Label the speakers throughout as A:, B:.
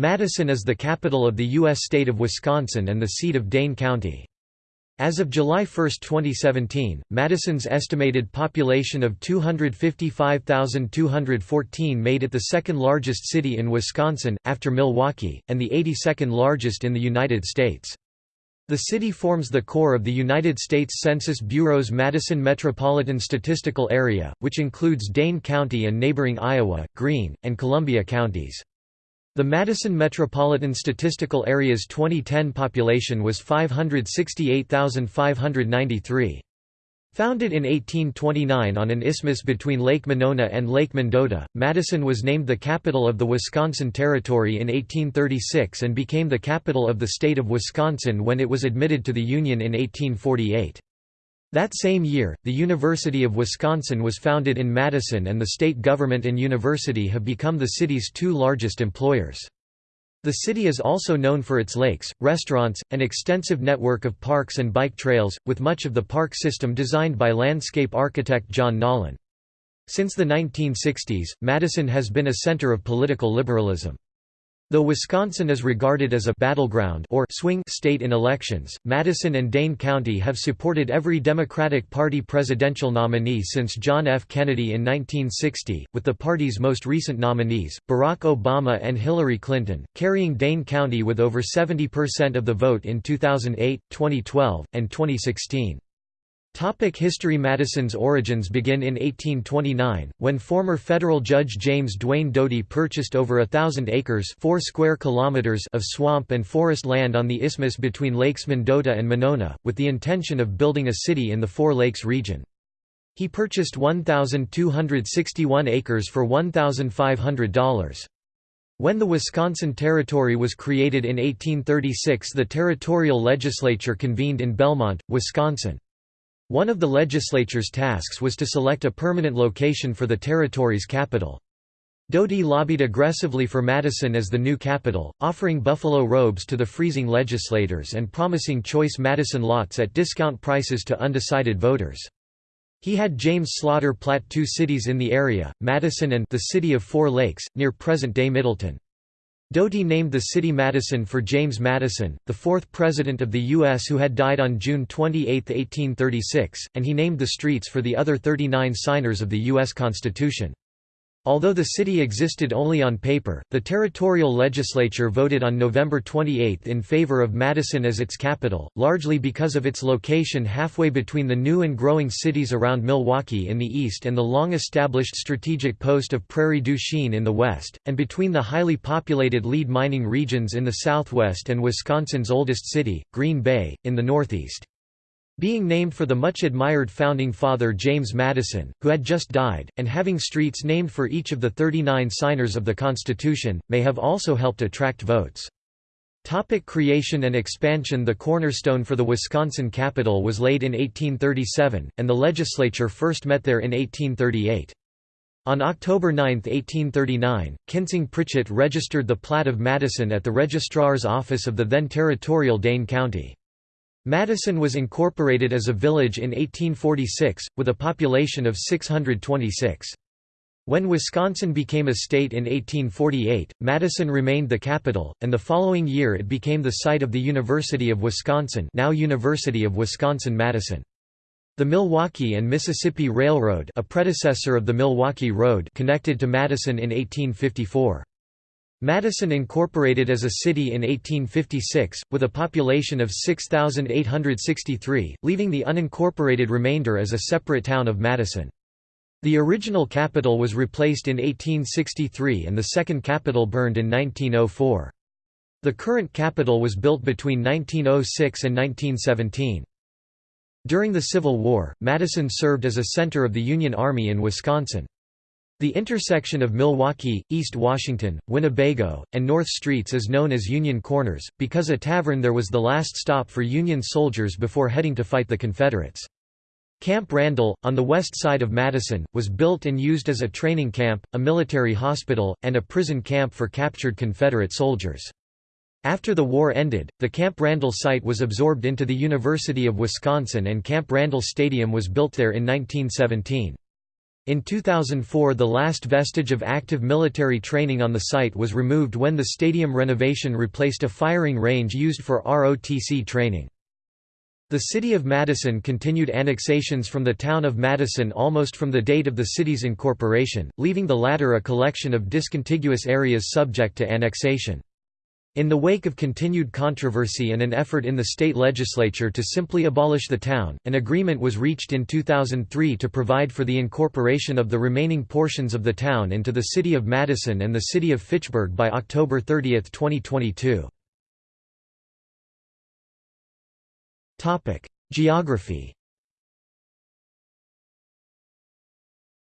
A: Madison is the capital of the U.S. state of Wisconsin and the seat of Dane County. As of July 1, 2017, Madison's estimated population of 255,214 made it the second largest city in Wisconsin, after Milwaukee, and the 82nd largest in the United States. The city forms the core of the United States Census Bureau's Madison Metropolitan Statistical Area, which includes Dane County and neighboring Iowa, Greene, and Columbia counties. The Madison Metropolitan Statistical Area's 2010 population was 568,593. Founded in 1829 on an isthmus between Lake Monona and Lake Mendota, Madison was named the capital of the Wisconsin Territory in 1836 and became the capital of the state of Wisconsin when it was admitted to the Union in 1848. That same year, the University of Wisconsin was founded in Madison and the state government and university have become the city's two largest employers. The city is also known for its lakes, restaurants, and extensive network of parks and bike trails, with much of the park system designed by landscape architect John Nolen. Since the 1960s, Madison has been a center of political liberalism. Though Wisconsin is regarded as a battleground or swing state in elections, Madison and Dane County have supported every Democratic Party presidential nominee since John F. Kennedy in 1960, with the party's most recent nominees, Barack Obama and Hillary Clinton, carrying Dane County with over 70% of the vote in 2008, 2012, and 2016. Topic history Madison's origins begin in 1829, when former federal judge James Duane Doty purchased over a thousand acres 4 square kilometers of swamp and forest land on the isthmus between Lakes Mendota and Monona, with the intention of building a city in the Four Lakes region. He purchased 1,261 acres for $1,500. When the Wisconsin Territory was created in 1836 the territorial legislature convened in Belmont, Wisconsin. One of the legislature's tasks was to select a permanent location for the territory's capital. Doty lobbied aggressively for Madison as the new capital, offering buffalo robes to the freezing legislators and promising choice Madison lots at discount prices to undecided voters. He had James Slaughter plat two cities in the area, Madison and the city of Four Lakes, near present-day Middleton. Doty named the city Madison for James Madison, the fourth President of the U.S. who had died on June 28, 1836, and he named the streets for the other 39 signers of the U.S. Constitution. Although the city existed only on paper, the territorial legislature voted on November 28 in favor of Madison as its capital, largely because of its location halfway between the new and growing cities around Milwaukee in the east and the long-established strategic post of Prairie du Chien in the west, and between the highly populated lead mining regions in the southwest and Wisconsin's oldest city, Green Bay, in the northeast. Being named for the much-admired founding father James Madison, who had just died, and having streets named for each of the 39 signers of the Constitution, may have also helped attract votes. Topic creation and expansion The cornerstone for the Wisconsin Capitol was laid in 1837, and the legislature first met there in 1838. On October 9, 1839, Kintzing Pritchette registered the plat of Madison at the Registrar's Office of the then territorial Dane County. Madison was incorporated as a village in 1846, with a population of 626. When Wisconsin became a state in 1848, Madison remained the capital, and the following year it became the site of the University of Wisconsin now University of Wisconsin-Madison. The Milwaukee and Mississippi Railroad a predecessor of the Milwaukee Road connected to Madison in 1854. Madison incorporated as a city in 1856, with a population of 6,863, leaving the unincorporated remainder as a separate town of Madison. The original capital was replaced in 1863 and the second capital burned in 1904. The current capital was built between 1906 and 1917. During the Civil War, Madison served as a center of the Union Army in Wisconsin. The intersection of Milwaukee, East Washington, Winnebago, and North Streets is known as Union Corners, because a tavern there was the last stop for Union soldiers before heading to fight the Confederates. Camp Randall, on the west side of Madison, was built and used as a training camp, a military hospital, and a prison camp for captured Confederate soldiers. After the war ended, the Camp Randall site was absorbed into the University of Wisconsin and Camp Randall Stadium was built there in 1917. In 2004 the last vestige of active military training on the site was removed when the stadium renovation replaced a firing range used for ROTC training. The city of Madison continued annexations from the town of Madison almost from the date of the city's incorporation, leaving the latter a collection of discontiguous areas subject to annexation. In the wake of continued controversy and an effort in the state legislature to simply abolish the town, an agreement was reached in 2003 to provide for the incorporation of the remaining portions of the town into the city of Madison and the city of Fitchburg by October 30, 2022. Geography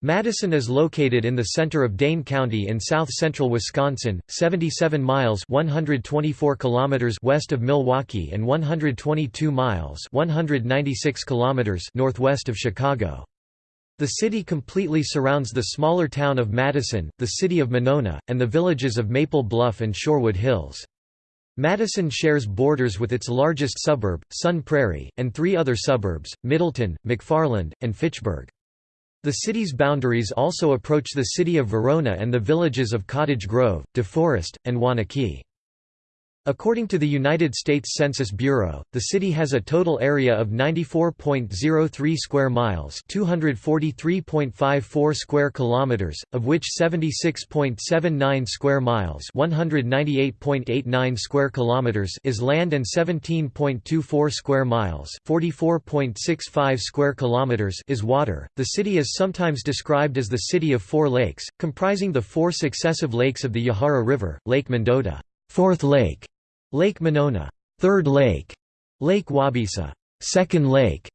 A: Madison is located in the center of Dane County in south-central Wisconsin, 77 miles 124 kilometers west of Milwaukee and 122 miles 196 kilometers northwest of Chicago. The city completely surrounds the smaller town of Madison, the city of Monona, and the villages of Maple Bluff and Shorewood Hills. Madison shares borders with its largest suburb, Sun Prairie, and three other suburbs, Middleton, McFarland, and Fitchburg. The city's boundaries also approach the city of Verona and the villages of Cottage Grove, DeForest, and Waunakee. According to the United States Census Bureau, the city has a total area of 94.03 square miles, 243.54 square kilometers, of which 76.79 square miles, 198.89 square kilometers is land and 17.24 square miles, 44.65 square kilometers is water. The city is sometimes described as the city of four lakes, comprising the four successive lakes of the Yahara River, Lake Mendota, Fourth Lake, Lake Monona, Third Lake, Lake Waubesa, Second Lake,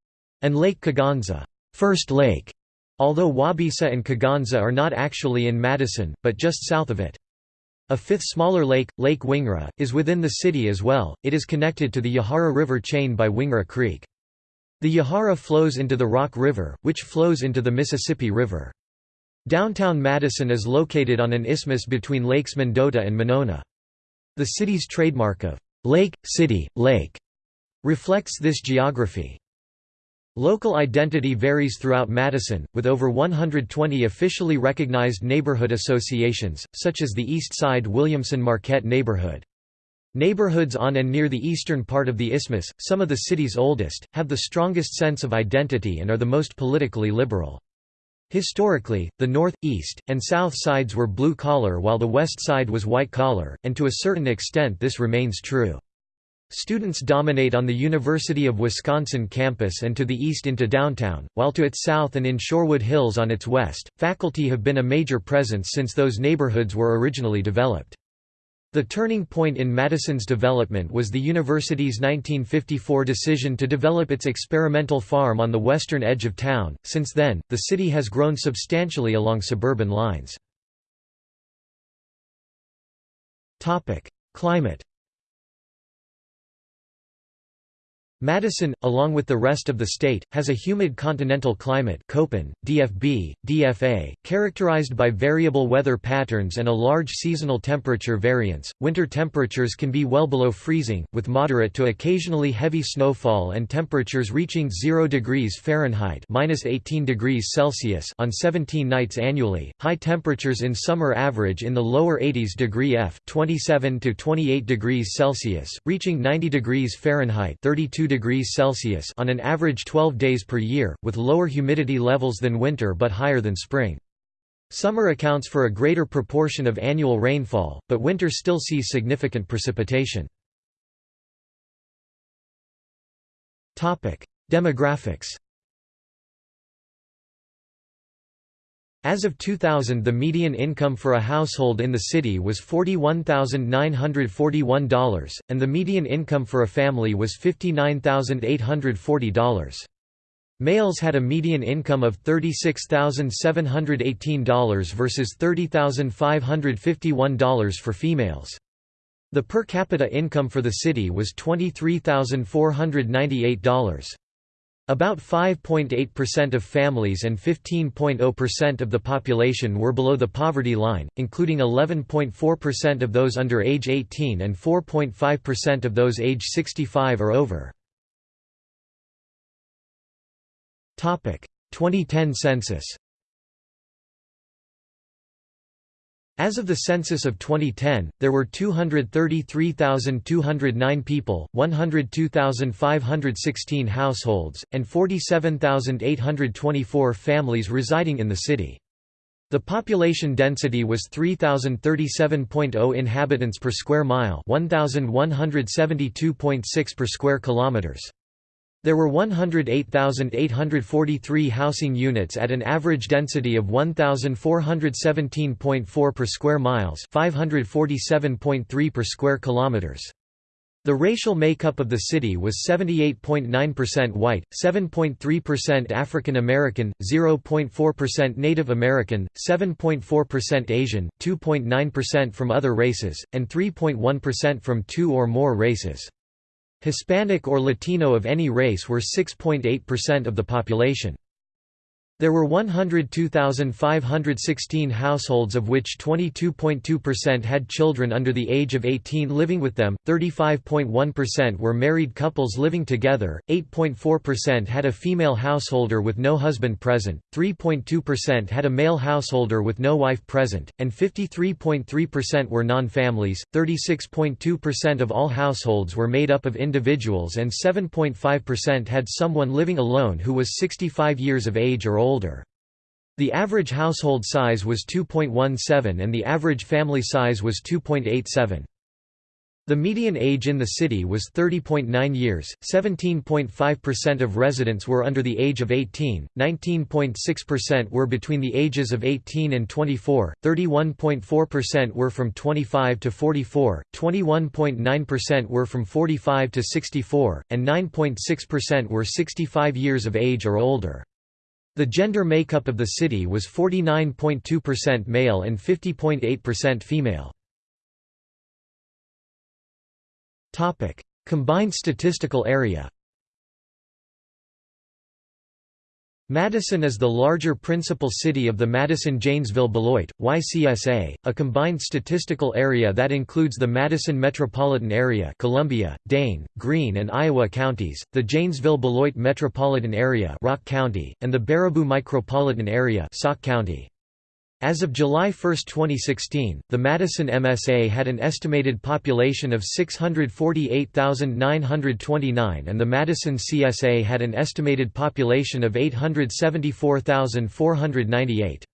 A: and Lake Kegonsa, First Lake, although Waubesa and Kegonsa are not actually in Madison, but just south of it. A fifth smaller lake, Lake Wingra, is within the city as well, it is connected to the Yahara River chain by Wingra Creek. The Yahara flows into the Rock River, which flows into the Mississippi River. Downtown Madison is located on an isthmus between Lakes Mendota and Monona. The city's trademark of Lake, City, Lake reflects this geography. Local identity varies throughout Madison, with over 120 officially recognized neighborhood associations, such as the East Side Williamson-Marquette neighborhood. Neighborhoods on and near the eastern part of the isthmus, some of the city's oldest, have the strongest sense of identity and are the most politically liberal. Historically, the north, east, and south sides were blue-collar while the west side was white-collar, and to a certain extent this remains true. Students dominate on the University of Wisconsin campus and to the east into downtown, while to its south and in Shorewood Hills on its west, faculty have been a major presence since those neighborhoods were originally developed. The turning point in Madison's development was the university's 1954 decision to develop its experimental farm on the western edge of town. Since then, the city has grown substantially along suburban lines. Topic: Climate Madison, along with the rest of the state, has a humid continental climate Köppen, DFB, DFA, characterized by variable weather patterns and a large seasonal temperature variance. Winter temperatures can be well below freezing, with moderate to occasionally heavy snowfall and temperatures reaching 0 degrees Fahrenheit (-18 degrees Celsius) on 17 nights annually. High temperatures in summer average in the lower 80s degree F (27 to 28 degrees Celsius), reaching 90 degrees Fahrenheit (32 degrees Celsius on an average 12 days per year, with lower humidity levels than winter but higher than spring. Summer accounts for a greater proportion of annual rainfall, but winter still sees significant precipitation. Demographics As of 2000 the median income for a household in the city was $41,941, and the median income for a family was $59,840. Males had a median income of $36,718 versus $30,551 for females. The per capita income for the city was $23,498. About 5.8% of families and 15.0% of the population were below the poverty line, including 11.4% of those under age 18 and 4.5% of those age 65 or over. 2010 census As of the census of 2010, there were 233,209 people, 102,516 households, and 47,824 families residing in the city. The population density was 3037.0 inhabitants per square mile, 1172.6 per square kilometers. There were 108,843 housing units at an average density of 1,417.4 per square miles 547.3 per square kilometers. The racial makeup of the city was 78.9% white, 7.3% African American, 0.4% Native American, 7.4% Asian, 2.9% from other races, and 3.1% from two or more races. Hispanic or Latino of any race were 6.8% of the population. There were 102,516 households of which 22.2% had children under the age of 18 living with them, 35.1% were married couples living together, 8.4% had a female householder with no husband present, 3.2% had a male householder with no wife present, and 53.3% were non-families, 36.2% of all households were made up of individuals and 7.5% had someone living alone who was 65 years of age or older older. The average household size was 2.17 and the average family size was 2.87. The median age in the city was 30.9 years, 17.5% of residents were under the age of 18, 19.6% were between the ages of 18 and 24, 31.4% were from 25 to 44, 21.9% were from 45 to 64, and 9.6% were 65 years of age or older. The gender makeup of the city was 49.2% male and 50.8% female. Combined statistical area Madison is the larger principal city of the Madison-Janesville-Beloit, YCSA, a combined statistical area that includes the Madison metropolitan area Columbia, Dane, Greene and Iowa counties, the Janesville-Beloit metropolitan area Rock County, and the Baraboo micropolitan area Sauk County. As of July 1, 2016, the Madison MSA had an estimated population of 648,929 and the Madison CSA had an estimated population of 874,498.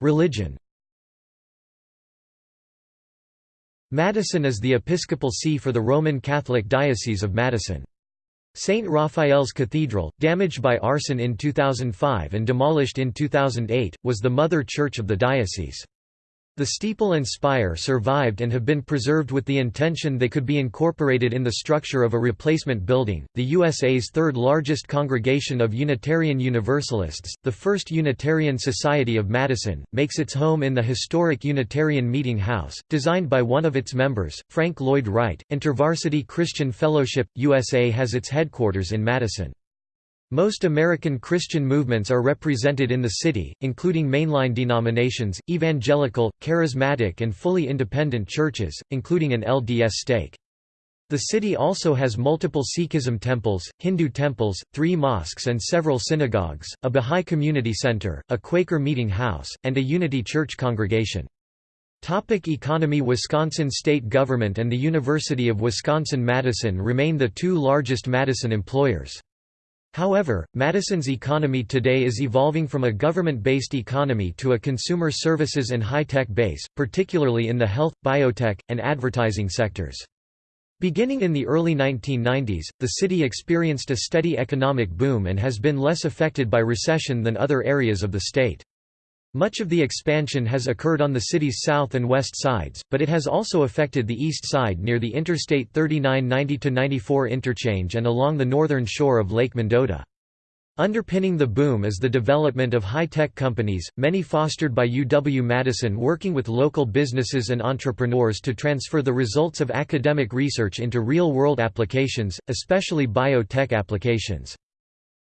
A: Religion Madison is the episcopal see for the Roman Catholic Diocese of Madison. St. Raphael's Cathedral, damaged by arson in 2005 and demolished in 2008, was the mother church of the diocese. The steeple and spire survived and have been preserved with the intention they could be incorporated in the structure of a replacement building. The USA's third largest congregation of Unitarian Universalists, the First Unitarian Society of Madison, makes its home in the historic Unitarian Meeting House, designed by one of its members, Frank Lloyd Wright. InterVarsity Christian Fellowship USA has its headquarters in Madison. Most American Christian movements are represented in the city, including mainline denominations, evangelical, charismatic and fully independent churches, including an LDS stake. The city also has multiple Sikhism temples, Hindu temples, three mosques and several synagogues, a Bahá'í community center, a Quaker meeting house, and a Unity Church congregation. Topic economy Wisconsin state government and the University of Wisconsin-Madison remain the two largest Madison employers. However, Madison's economy today is evolving from a government-based economy to a consumer services and high-tech base, particularly in the health, biotech, and advertising sectors. Beginning in the early 1990s, the city experienced a steady economic boom and has been less affected by recession than other areas of the state. Much of the expansion has occurred on the city's south and west sides, but it has also affected the east side near the Interstate 39 90-94 interchange and along the northern shore of Lake Mendota. Underpinning the boom is the development of high-tech companies, many fostered by UW-Madison working with local businesses and entrepreneurs to transfer the results of academic research into real-world applications, especially biotech applications.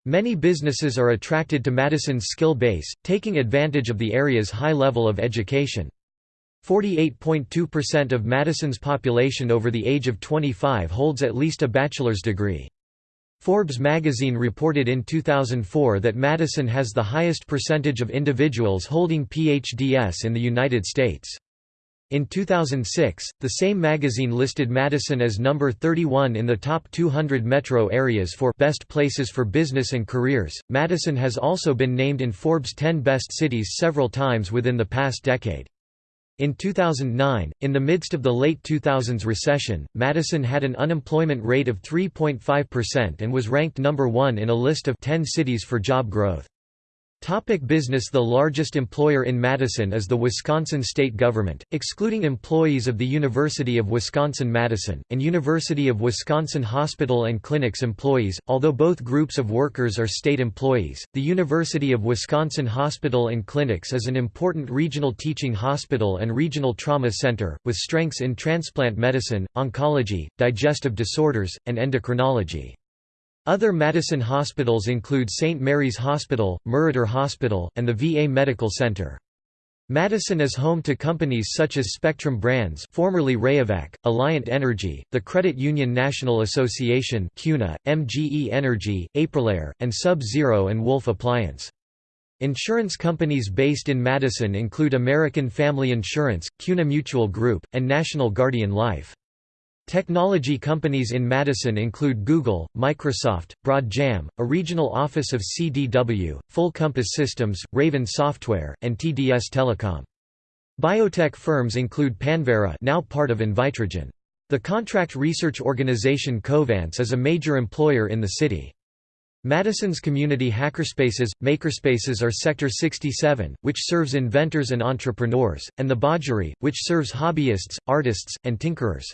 A: Many businesses are attracted to Madison's skill base, taking advantage of the area's high level of education. 48.2% of Madison's population over the age of 25 holds at least a bachelor's degree. Forbes magazine reported in 2004 that Madison has the highest percentage of individuals holding PhDs in the United States. In 2006, the same magazine listed Madison as number 31 in the top 200 metro areas for best places for business and careers. Madison has also been named in Forbes 10 best cities several times within the past decade. In 2009, in the midst of the late 2000s recession, Madison had an unemployment rate of 3.5% and was ranked number one in a list of 10 cities for job growth. Topic business The largest employer in Madison is the Wisconsin state government, excluding employees of the University of Wisconsin-Madison, and University of Wisconsin Hospital and Clinics employees, although both groups of workers are state employees. The University of Wisconsin Hospital and Clinics is an important regional teaching hospital and regional trauma center, with strengths in transplant medicine, oncology, digestive disorders, and endocrinology. Other Madison hospitals include St. Mary's Hospital, Meriter Hospital, and the VA Medical Center. Madison is home to companies such as Spectrum Brands formerly Rayovac, Alliant Energy, the Credit Union National Association CUNA, MGE Energy, Aprilaire, and Sub-Zero and Wolf Appliance. Insurance companies based in Madison include American Family Insurance, CUNA Mutual Group, and National Guardian Life. Technology companies in Madison include Google, Microsoft, BroadJam, a regional office of CDW, Full Compass Systems, Raven Software, and TDS Telecom. Biotech firms include Panvera now part of Invitrogen. The contract research organization Covance is a major employer in the city. Madison's community hackerspaces, makerspaces are Sector 67, which serves inventors and entrepreneurs, and the Bodgery, which serves hobbyists, artists, and tinkerers.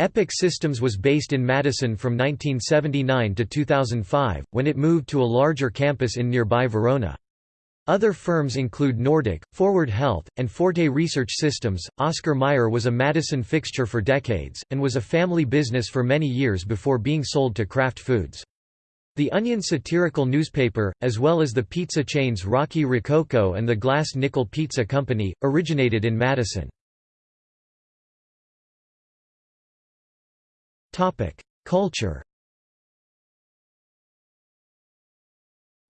A: Epic Systems was based in Madison from 1979 to 2005, when it moved to a larger campus in nearby Verona. Other firms include Nordic, Forward Health, and Forte Research Systems. Oscar Mayer was a Madison fixture for decades, and was a family business for many years before being sold to Kraft Foods. The Onion satirical newspaper, as well as the pizza chains Rocky Rococo and the Glass Nickel Pizza Company, originated in Madison. Culture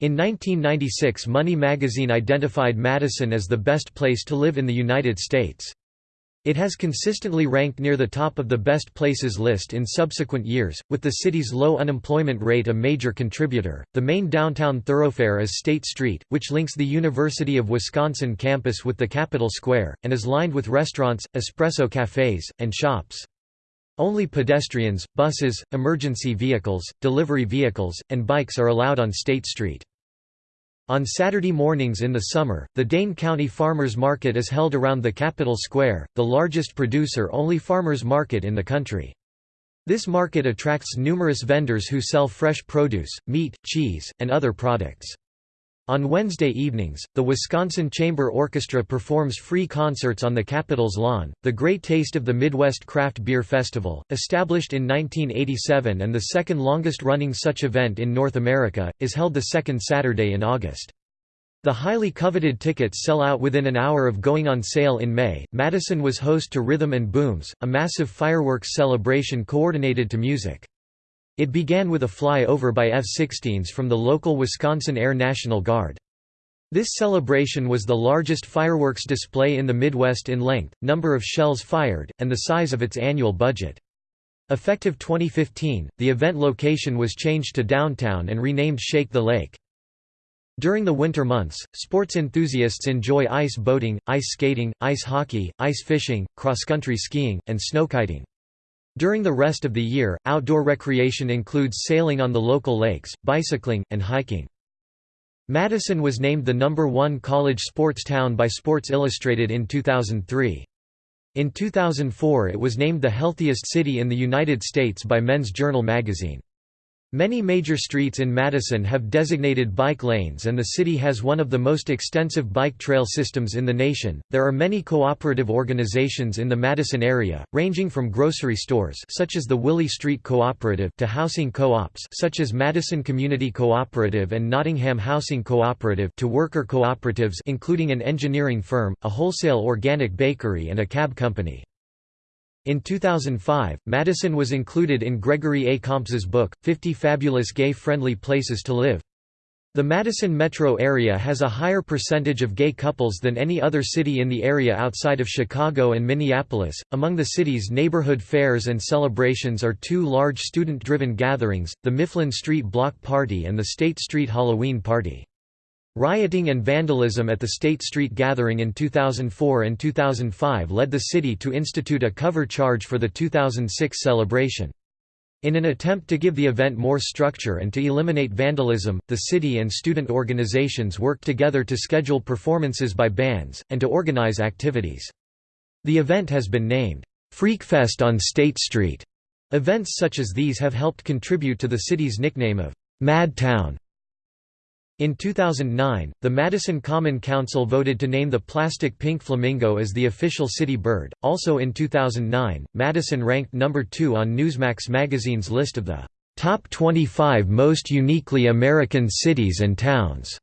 A: In 1996 Money magazine identified Madison as the best place to live in the United States. It has consistently ranked near the top of the best places list in subsequent years, with the city's low unemployment rate a major contributor. The main downtown thoroughfare is State Street, which links the University of Wisconsin campus with the Capitol Square, and is lined with restaurants, espresso cafes, and shops. Only pedestrians, buses, emergency vehicles, delivery vehicles, and bikes are allowed on State Street. On Saturday mornings in the summer, the Dane County Farmers Market is held around the Capitol Square, the largest producer-only farmers market in the country. This market attracts numerous vendors who sell fresh produce, meat, cheese, and other products. On Wednesday evenings, the Wisconsin Chamber Orchestra performs free concerts on the Capitol's lawn. The Great Taste of the Midwest Craft Beer Festival, established in 1987 and the second longest running such event in North America, is held the second Saturday in August. The highly coveted tickets sell out within an hour of going on sale in May. Madison was host to Rhythm and Booms, a massive fireworks celebration coordinated to music. It began with a fly-over by F-16s from the local Wisconsin Air National Guard. This celebration was the largest fireworks display in the Midwest in length, number of shells fired, and the size of its annual budget. Effective 2015, the event location was changed to downtown and renamed Shake the Lake. During the winter months, sports enthusiasts enjoy ice boating, ice skating, ice hockey, ice fishing, cross-country skiing, and snowkiting. During the rest of the year, outdoor recreation includes sailing on the local lakes, bicycling, and hiking. Madison was named the number one college sports town by Sports Illustrated in 2003. In 2004 it was named the healthiest city in the United States by Men's Journal magazine. Many major streets in Madison have designated bike lanes and the city has one of the most extensive bike trail systems in the nation. There are many cooperative organizations in the Madison area, ranging from grocery stores such as the Willie Street Cooperative to housing co-ops such as Madison Community Cooperative and Nottingham Housing Cooperative to worker cooperatives including an engineering firm, a wholesale organic bakery and a cab company. In 2005, Madison was included in Gregory A. Comps's book, 50 Fabulous Gay-Friendly Places to Live. The Madison metro area has a higher percentage of gay couples than any other city in the area outside of Chicago and Minneapolis. Among the city's neighborhood fairs and celebrations are two large student driven gatherings the Mifflin Street Block Party and the State Street Halloween Party. Rioting and vandalism at the State Street gathering in 2004 and 2005 led the city to institute a cover charge for the 2006 celebration. In an attempt to give the event more structure and to eliminate vandalism, the city and student organizations worked together to schedule performances by bands, and to organize activities. The event has been named, Freakfest on State Street. Events such as these have helped contribute to the city's nickname of Mad Town. In 2009, the Madison Common Council voted to name the plastic pink flamingo as the official city bird. Also in 2009, Madison ranked number 2 on Newsmax magazine's list of the top 25 most uniquely American cities and towns.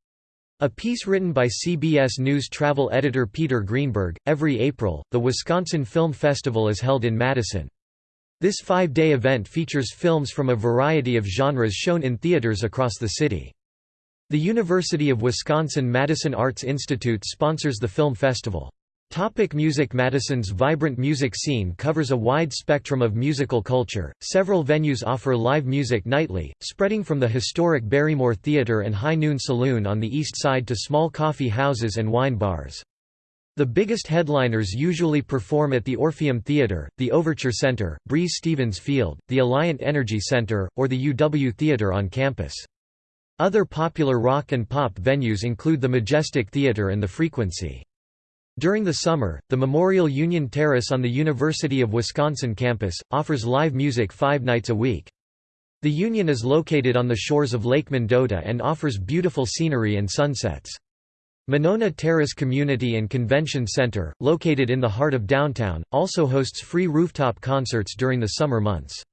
A: A piece written by CBS News travel editor Peter Greenberg. Every April, the Wisconsin Film Festival is held in Madison. This five-day event features films from a variety of genres shown in theaters across the city. The University of Wisconsin-Madison Arts Institute sponsors the film festival. Topic music Madison's vibrant music scene covers a wide spectrum of musical culture. Several venues offer live music nightly, spreading from the historic Barrymore Theatre and High Noon Saloon on the east side to small coffee houses and wine bars. The biggest headliners usually perform at the Orpheum Theatre, the Overture Center, Breese Stevens Field, the Alliant Energy Center, or the UW Theatre on campus. Other popular rock and pop venues include the Majestic Theatre and the Frequency. During the summer, the Memorial Union Terrace on the University of Wisconsin campus, offers live music five nights a week. The Union is located on the shores of Lake Mendota and offers beautiful scenery and sunsets. Monona Terrace Community and Convention Center, located in the heart of downtown, also hosts free rooftop concerts during the summer months.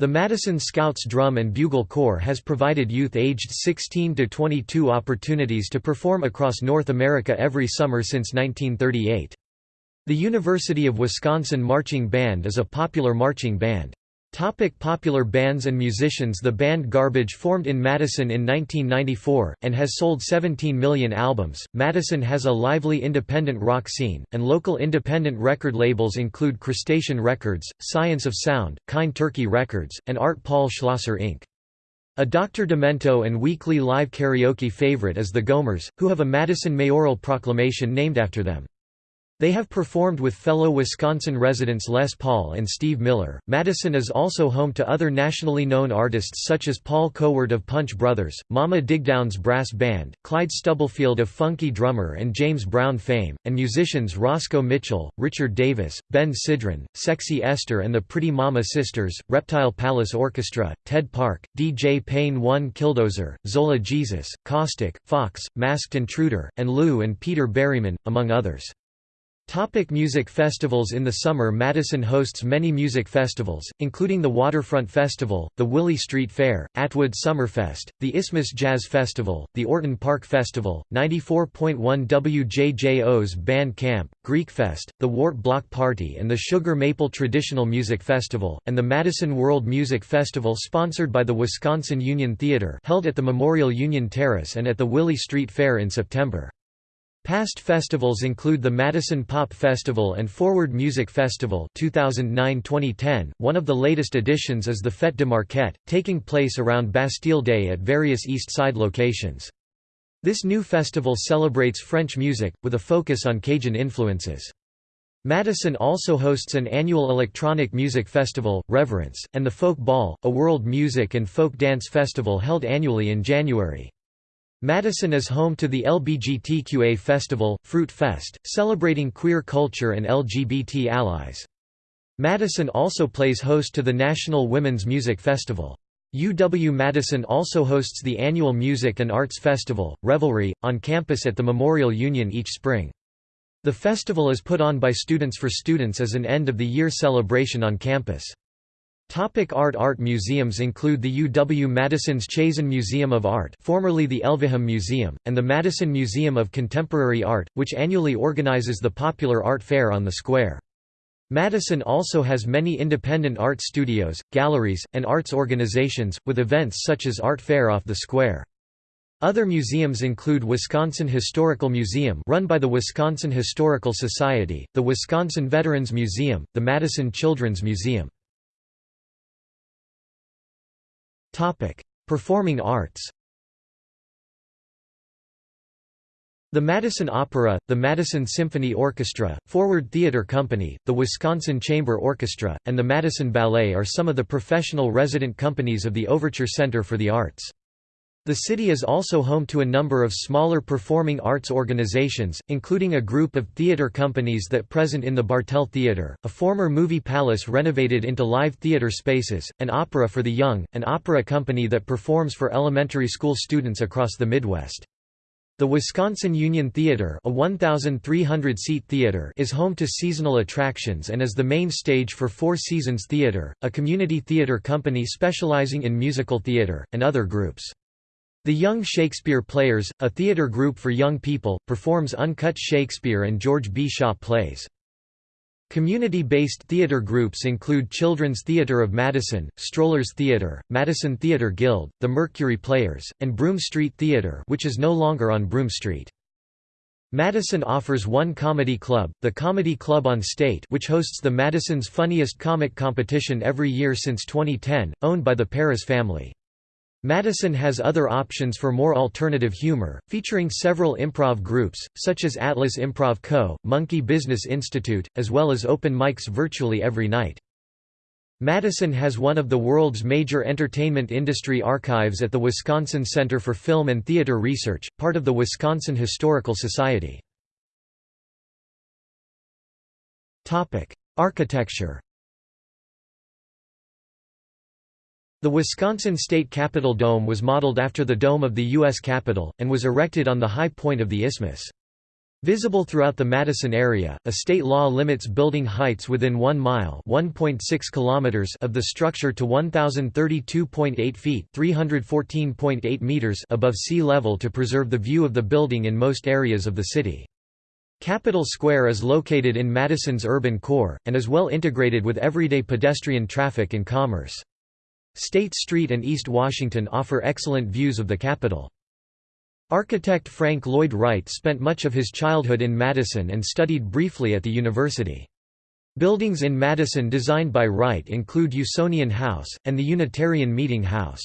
A: The Madison Scouts Drum and Bugle Corps has provided youth aged 16 to 22 opportunities to perform across North America every summer since 1938. The University of Wisconsin Marching Band is a popular marching band. Topic popular bands and musicians The band Garbage formed in Madison in 1994, and has sold 17 million albums. Madison has a lively independent rock scene, and local independent record labels include Crustacean Records, Science of Sound, Kind Turkey Records, and Art Paul Schlosser Inc. A Dr. Demento and weekly live karaoke favorite is the Gomers, who have a Madison mayoral proclamation named after them. They have performed with fellow Wisconsin residents Les Paul and Steve Miller. Madison is also home to other nationally known artists such as Paul Kowert of Punch Brothers, Mama Digdown's Brass Band, Clyde Stubblefield of Funky Drummer and James Brown fame, and musicians Roscoe Mitchell, Richard Davis, Ben Sidran, Sexy Esther and the Pretty Mama Sisters, Reptile Palace Orchestra, Ted Park, DJ Pain 1 Killdozer, Zola Jesus, Caustic, PHOX, Masked Intruder, and Lou and Peter Berryman, among others. Topic music festivals In the summer Madison hosts many music festivals, including the Waterfront Festival, the Willie Street Fair, Atwood Summerfest, the Isthmus Jazz Festival, the Orton Park Festival, 94.1 WJJO's Band Camp, Greekfest, the Wart Block Party and the Sugar Maple Traditional Music Festival, and the Madison World Music Festival sponsored by the Wisconsin Union Theater held at the Memorial Union Terrace and at the Willie Street Fair in September. Past festivals include the Madison Pop Festival and Forward Music Festival 2009-2010. One of the latest additions is the Fête de Marquette, taking place around Bastille Day at various East Side locations. This new festival celebrates French music, with a focus on Cajun influences. Madison also hosts an annual electronic music festival, Reverence, and the Folk Ball, a world music and folk dance festival held annually in January. Madison is home to the LBGTQA festival, Fruit Fest, celebrating queer culture and LGBT allies. Madison also plays host to the National Women's Music Festival. UW-Madison also hosts the annual Music and Arts Festival, Revelry, on campus at the Memorial Union each spring. The festival is put on by Students for Students as an end-of-the-year celebration on campus. Topic art Art museums include the UW-Madison's Chazen Museum of Art formerly the Elvehjem Museum, and the Madison Museum of Contemporary Art, which annually organizes the popular art fair on the square. Madison also has many independent art studios, galleries, and arts organizations, with events such as Art Fair off the square. Other museums include Wisconsin Historical Museum run by the Wisconsin Historical Society, the Wisconsin Veterans Museum, the Madison Children's Museum. Performing arts The Madison Opera, the Madison Symphony Orchestra, Forward Theater Company, the Wisconsin Chamber Orchestra, and the Madison Ballet are some of the professional resident companies of the Overture Center for the Arts. The city is also home to a number of smaller performing arts organizations, including a group of theater companies that present in the Bartell Theater, a former movie palace renovated into live theater spaces, an opera for the young, an opera company that performs for elementary school students across the Midwest. The Wisconsin Union Theater a 1,300-seat theater is home to seasonal attractions and is the main stage for Four Seasons Theater, a community theater company specializing in musical theater, and other groups. The Young Shakespeare Players, a theater group for young people, performs uncut Shakespeare and George B. Shaw plays. Community-based theater groups include Children's Theater of Madison, Strollers Theater, Madison Theater Guild, the Mercury Players, and Broome Street Theater which is no longer on Broome Street. Madison offers one comedy club, the Comedy Club on State which hosts the Madison's Funniest Comic competition every year since 2010, owned by the Paris family. Madison has other options for more alternative humor, featuring several improv groups, such as Atlas Improv Co., Monkey Business Institute, as well as open mics virtually every night. Madison has one of the world's major entertainment industry archives at the Wisconsin Center for Film and Theater Research, part of the Wisconsin Historical Society. Architecture The Wisconsin State Capitol Dome was modeled after the dome of the U.S. Capitol, and was erected on the high point of the isthmus. Visible throughout the Madison area, a state law limits building heights within 1 mile kilometers of the structure to 1,032.8 feet 314.8 meters above sea level to preserve the view of the building in most areas of the city. Capitol Square is located in Madison's urban core, and is well integrated with everyday pedestrian traffic and commerce. State Street and East Washington offer excellent views of the Capitol. Architect Frank Lloyd Wright spent much of his childhood in Madison and studied briefly at the university. Buildings in Madison designed by Wright include Usonian House, and the Unitarian Meeting House.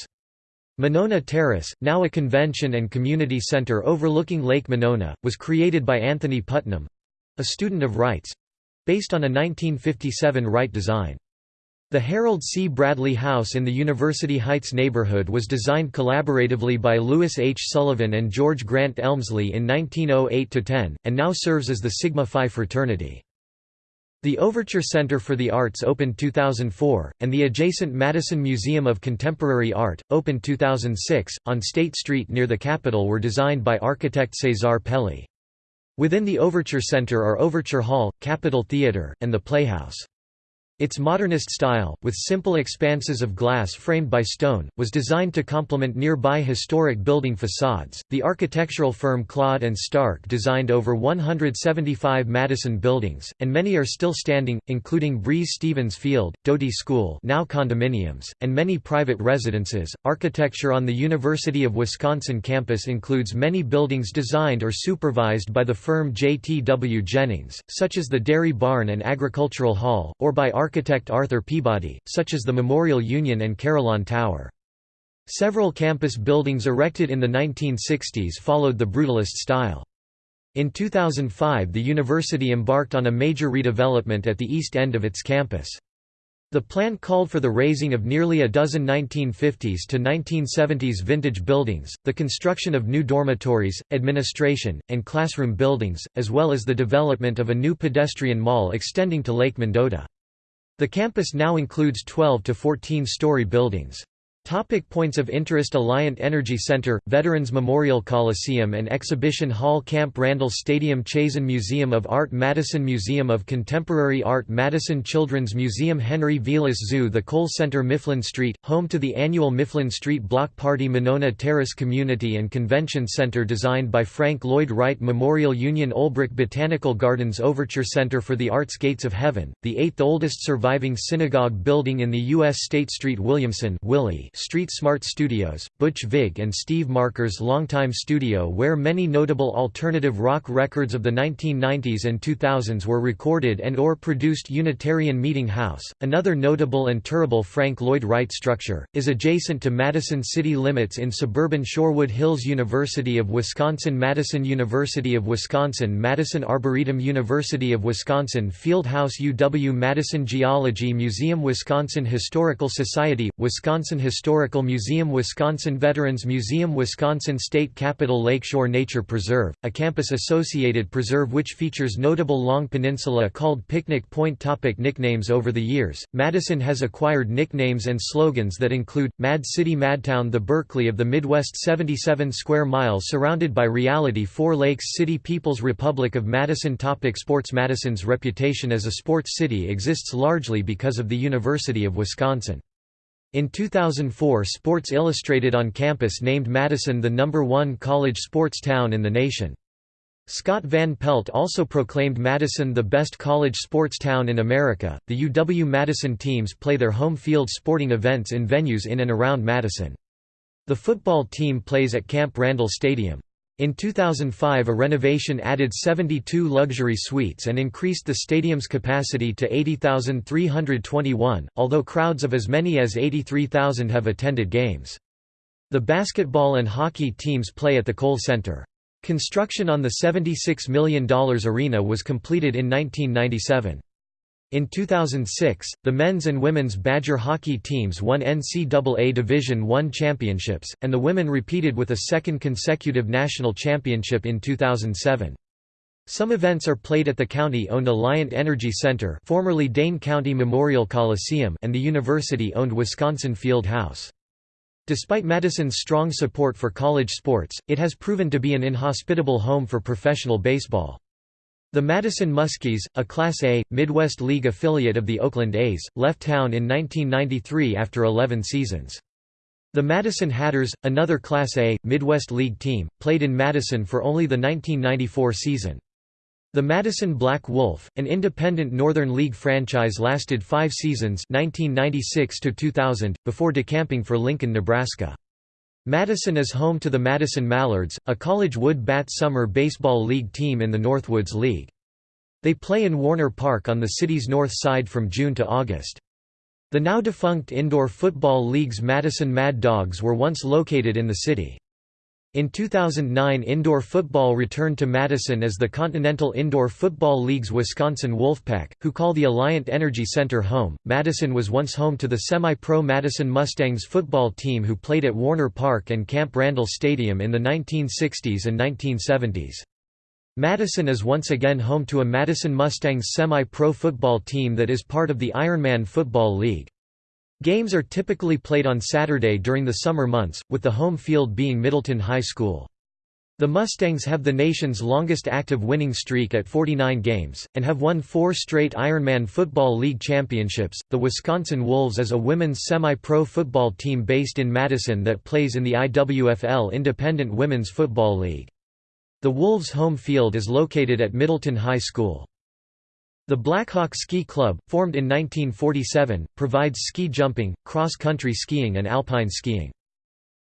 A: Monona Terrace, now a convention and community center overlooking Lake Monona, was created by Anthony Puttnam—a student of Wright's—based on a 1957 Wright design. The Harold C. Bradley House in the University Heights neighborhood was designed collaboratively by Louis H. Sullivan and George Grant Elmslie in 1908–10, and now serves as the Sigma Phi fraternity. The Overture Center for the Arts opened 2004, and the adjacent Madison Museum of Contemporary Art, opened 2006, on State Street near the Capitol were designed by architect Cesar Pelli. Within the Overture Center are Overture Hall, Capitol Theater, and the Playhouse. Its modernist style, with simple expanses of glass framed by stone, was designed to complement nearby historic building facades. The architectural firm Claude and Starck designed over 175 Madison buildings, and many are still standing, including Breese Stevens Field, Doty School, now condominiums, and many private residences. Architecture on the University of Wisconsin campus includes many buildings designed or supervised by the firm J. T. W. Jennings, such as the Dairy Barn and Agricultural Hall, or by architect Arthur Peabody, such as the Memorial Union and Carillon Tower. Several campus buildings erected in the 1960s followed the Brutalist style. In 2005 the university embarked on a major redevelopment at the east end of its campus. The plan called for the razing of nearly a dozen 1950s to 1970s vintage buildings, the construction of new dormitories, administration, and classroom buildings, as well as the development of a new pedestrian mall extending to Lake Mendota. The campus now includes 12 to 14-story buildings. Topic points of interest Alliant Energy Center, Veterans Memorial Coliseum and Exhibition Hall Camp Randall Stadium Chazen Museum of Art Madison Museum of Contemporary Art Madison Children's Museum Henry Vilas Zoo The Kohl Center Mifflin Street, home to the annual Mifflin Street Block Party Monona Terrace Community and Convention Center designed by Frank Lloyd Wright Memorial Union Olbrich Botanical Gardens Overture Center for the Arts Gates of Heaven, the eighth oldest surviving synagogue building in the U.S. State Street Williamson Willie Street Smart Studios, Butch Vig and Steve Marker's longtime studio where many notable alternative rock records of the 1990s and 2000s were recorded and or produced. Unitarian Meeting House, another notable and tourable Frank Lloyd Wright structure, is adjacent to Madison city limits in suburban Shorewood Hills University of Wisconsin Madison University of Wisconsin Madison Arboretum University of Wisconsin Fieldhouse UW Madison Geology Museum Wisconsin Historical Society, Wisconsin Historical Historical Museum Wisconsin Veterans Museum Wisconsin State Capitol Lakeshore Nature Preserve, a campus-associated preserve which features notable long peninsula called Picnic Point topic Nicknames Over the years, Madison has acquired nicknames and slogans that include, Mad City Madtown the Berkeley of the Midwest 77 square miles surrounded by reality Four Lakes City People's Republic of Madison topic Sports Madison's reputation as a sports city exists largely because of the University of Wisconsin. In 2004 Sports Illustrated on campus named Madison the number one college sports town in the nation. Scott Van Pelt also proclaimed Madison the best college sports town in America. The UW Madison teams play their home field sporting events in venues in and around Madison. The football team plays at Camp Randall Stadium. In 2005 a renovation added 72 luxury suites and increased the stadium's capacity to 80,321, although crowds of as many as 83,000 have attended games. The basketball and hockey teams play at the Kohl Center. Construction on the $76 million arena was completed in 1997. In 2006, the men's and women's Badger hockey teams won NCAA Division I championships, and the women repeated with a second consecutive national championship in 2007. Some events are played at the county-owned Alliant Energy Center formerly Dane County Memorial Coliseum and the university-owned Wisconsin Field House. Despite Madison's strong support for college sports, it has proven to be an inhospitable home for professional baseball. The Madison Muskies, a Class A, Midwest League affiliate of the Oakland A's, left town in 1993 after 11 seasons. The Madison Hatters, another Class A, Midwest League team, played in Madison for only the 1994 season. The Madison Black Wolf, an independent Northern League franchise lasted five seasons 1996 before decamping for Lincoln, Nebraska. Madison is home to the Madison Mallards, a college wood bat summer baseball league team in the Northwoods League. They play in Warner Park on the city's north side from June to August. The now defunct Indoor Football League's Madison Mad Dogs were once located in the city. In 2009 indoor football returned to Madison as the Continental Indoor Football League's Wisconsin Wolfpack, who call the Alliant Energy Center home. Madison was once home to the semi-pro Madison Mustangs football team who played at Warner Park and Camp Randall Stadium in the 1960s and 1970s. Madison is once again home to a Madison Mustangs semi-pro football team that is part of the Ironman Football League. Games are typically played on Saturday during the summer months, with the home field being Middleton High School. The Mustangs have the nation's longest active winning streak at 49 games, and have won four straight Ironman Football League championships. The Wisconsin Wolves is a women's semi pro football team based in Madison that plays in the IWFL Independent Women's Football League. The Wolves' home field is located at Middleton High School. The Blackhawk Ski Club, formed in 1947, provides ski jumping, cross-country skiing and alpine skiing.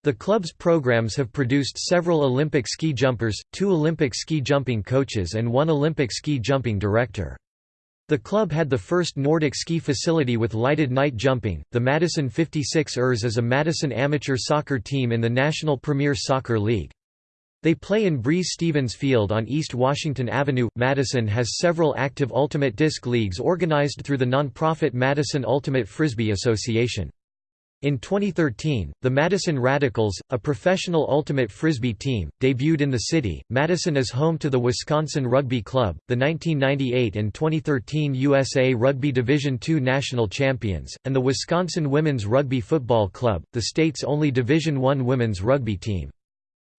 A: The club's programs have produced several Olympic ski jumpers, two Olympic ski jumping coaches and one Olympic ski jumping director. The club had the first Nordic ski facility with lighted night jumping. The Madison 56ers is a Madison amateur soccer team in the National Premier Soccer League. They play in Breese Stevens Field on East Washington Avenue. Madison has several active Ultimate Disc leagues organized through the nonprofit Madison Ultimate Frisbee Association. In 2013, the Madison Radicals, a professional ultimate frisbee team, debuted in the city. Madison is home to the Wisconsin Rugby Club, the 1998 and 2013 USA Rugby Division II national champions, and the Wisconsin Women's Rugby Football Club, the state's only Division I women's rugby team.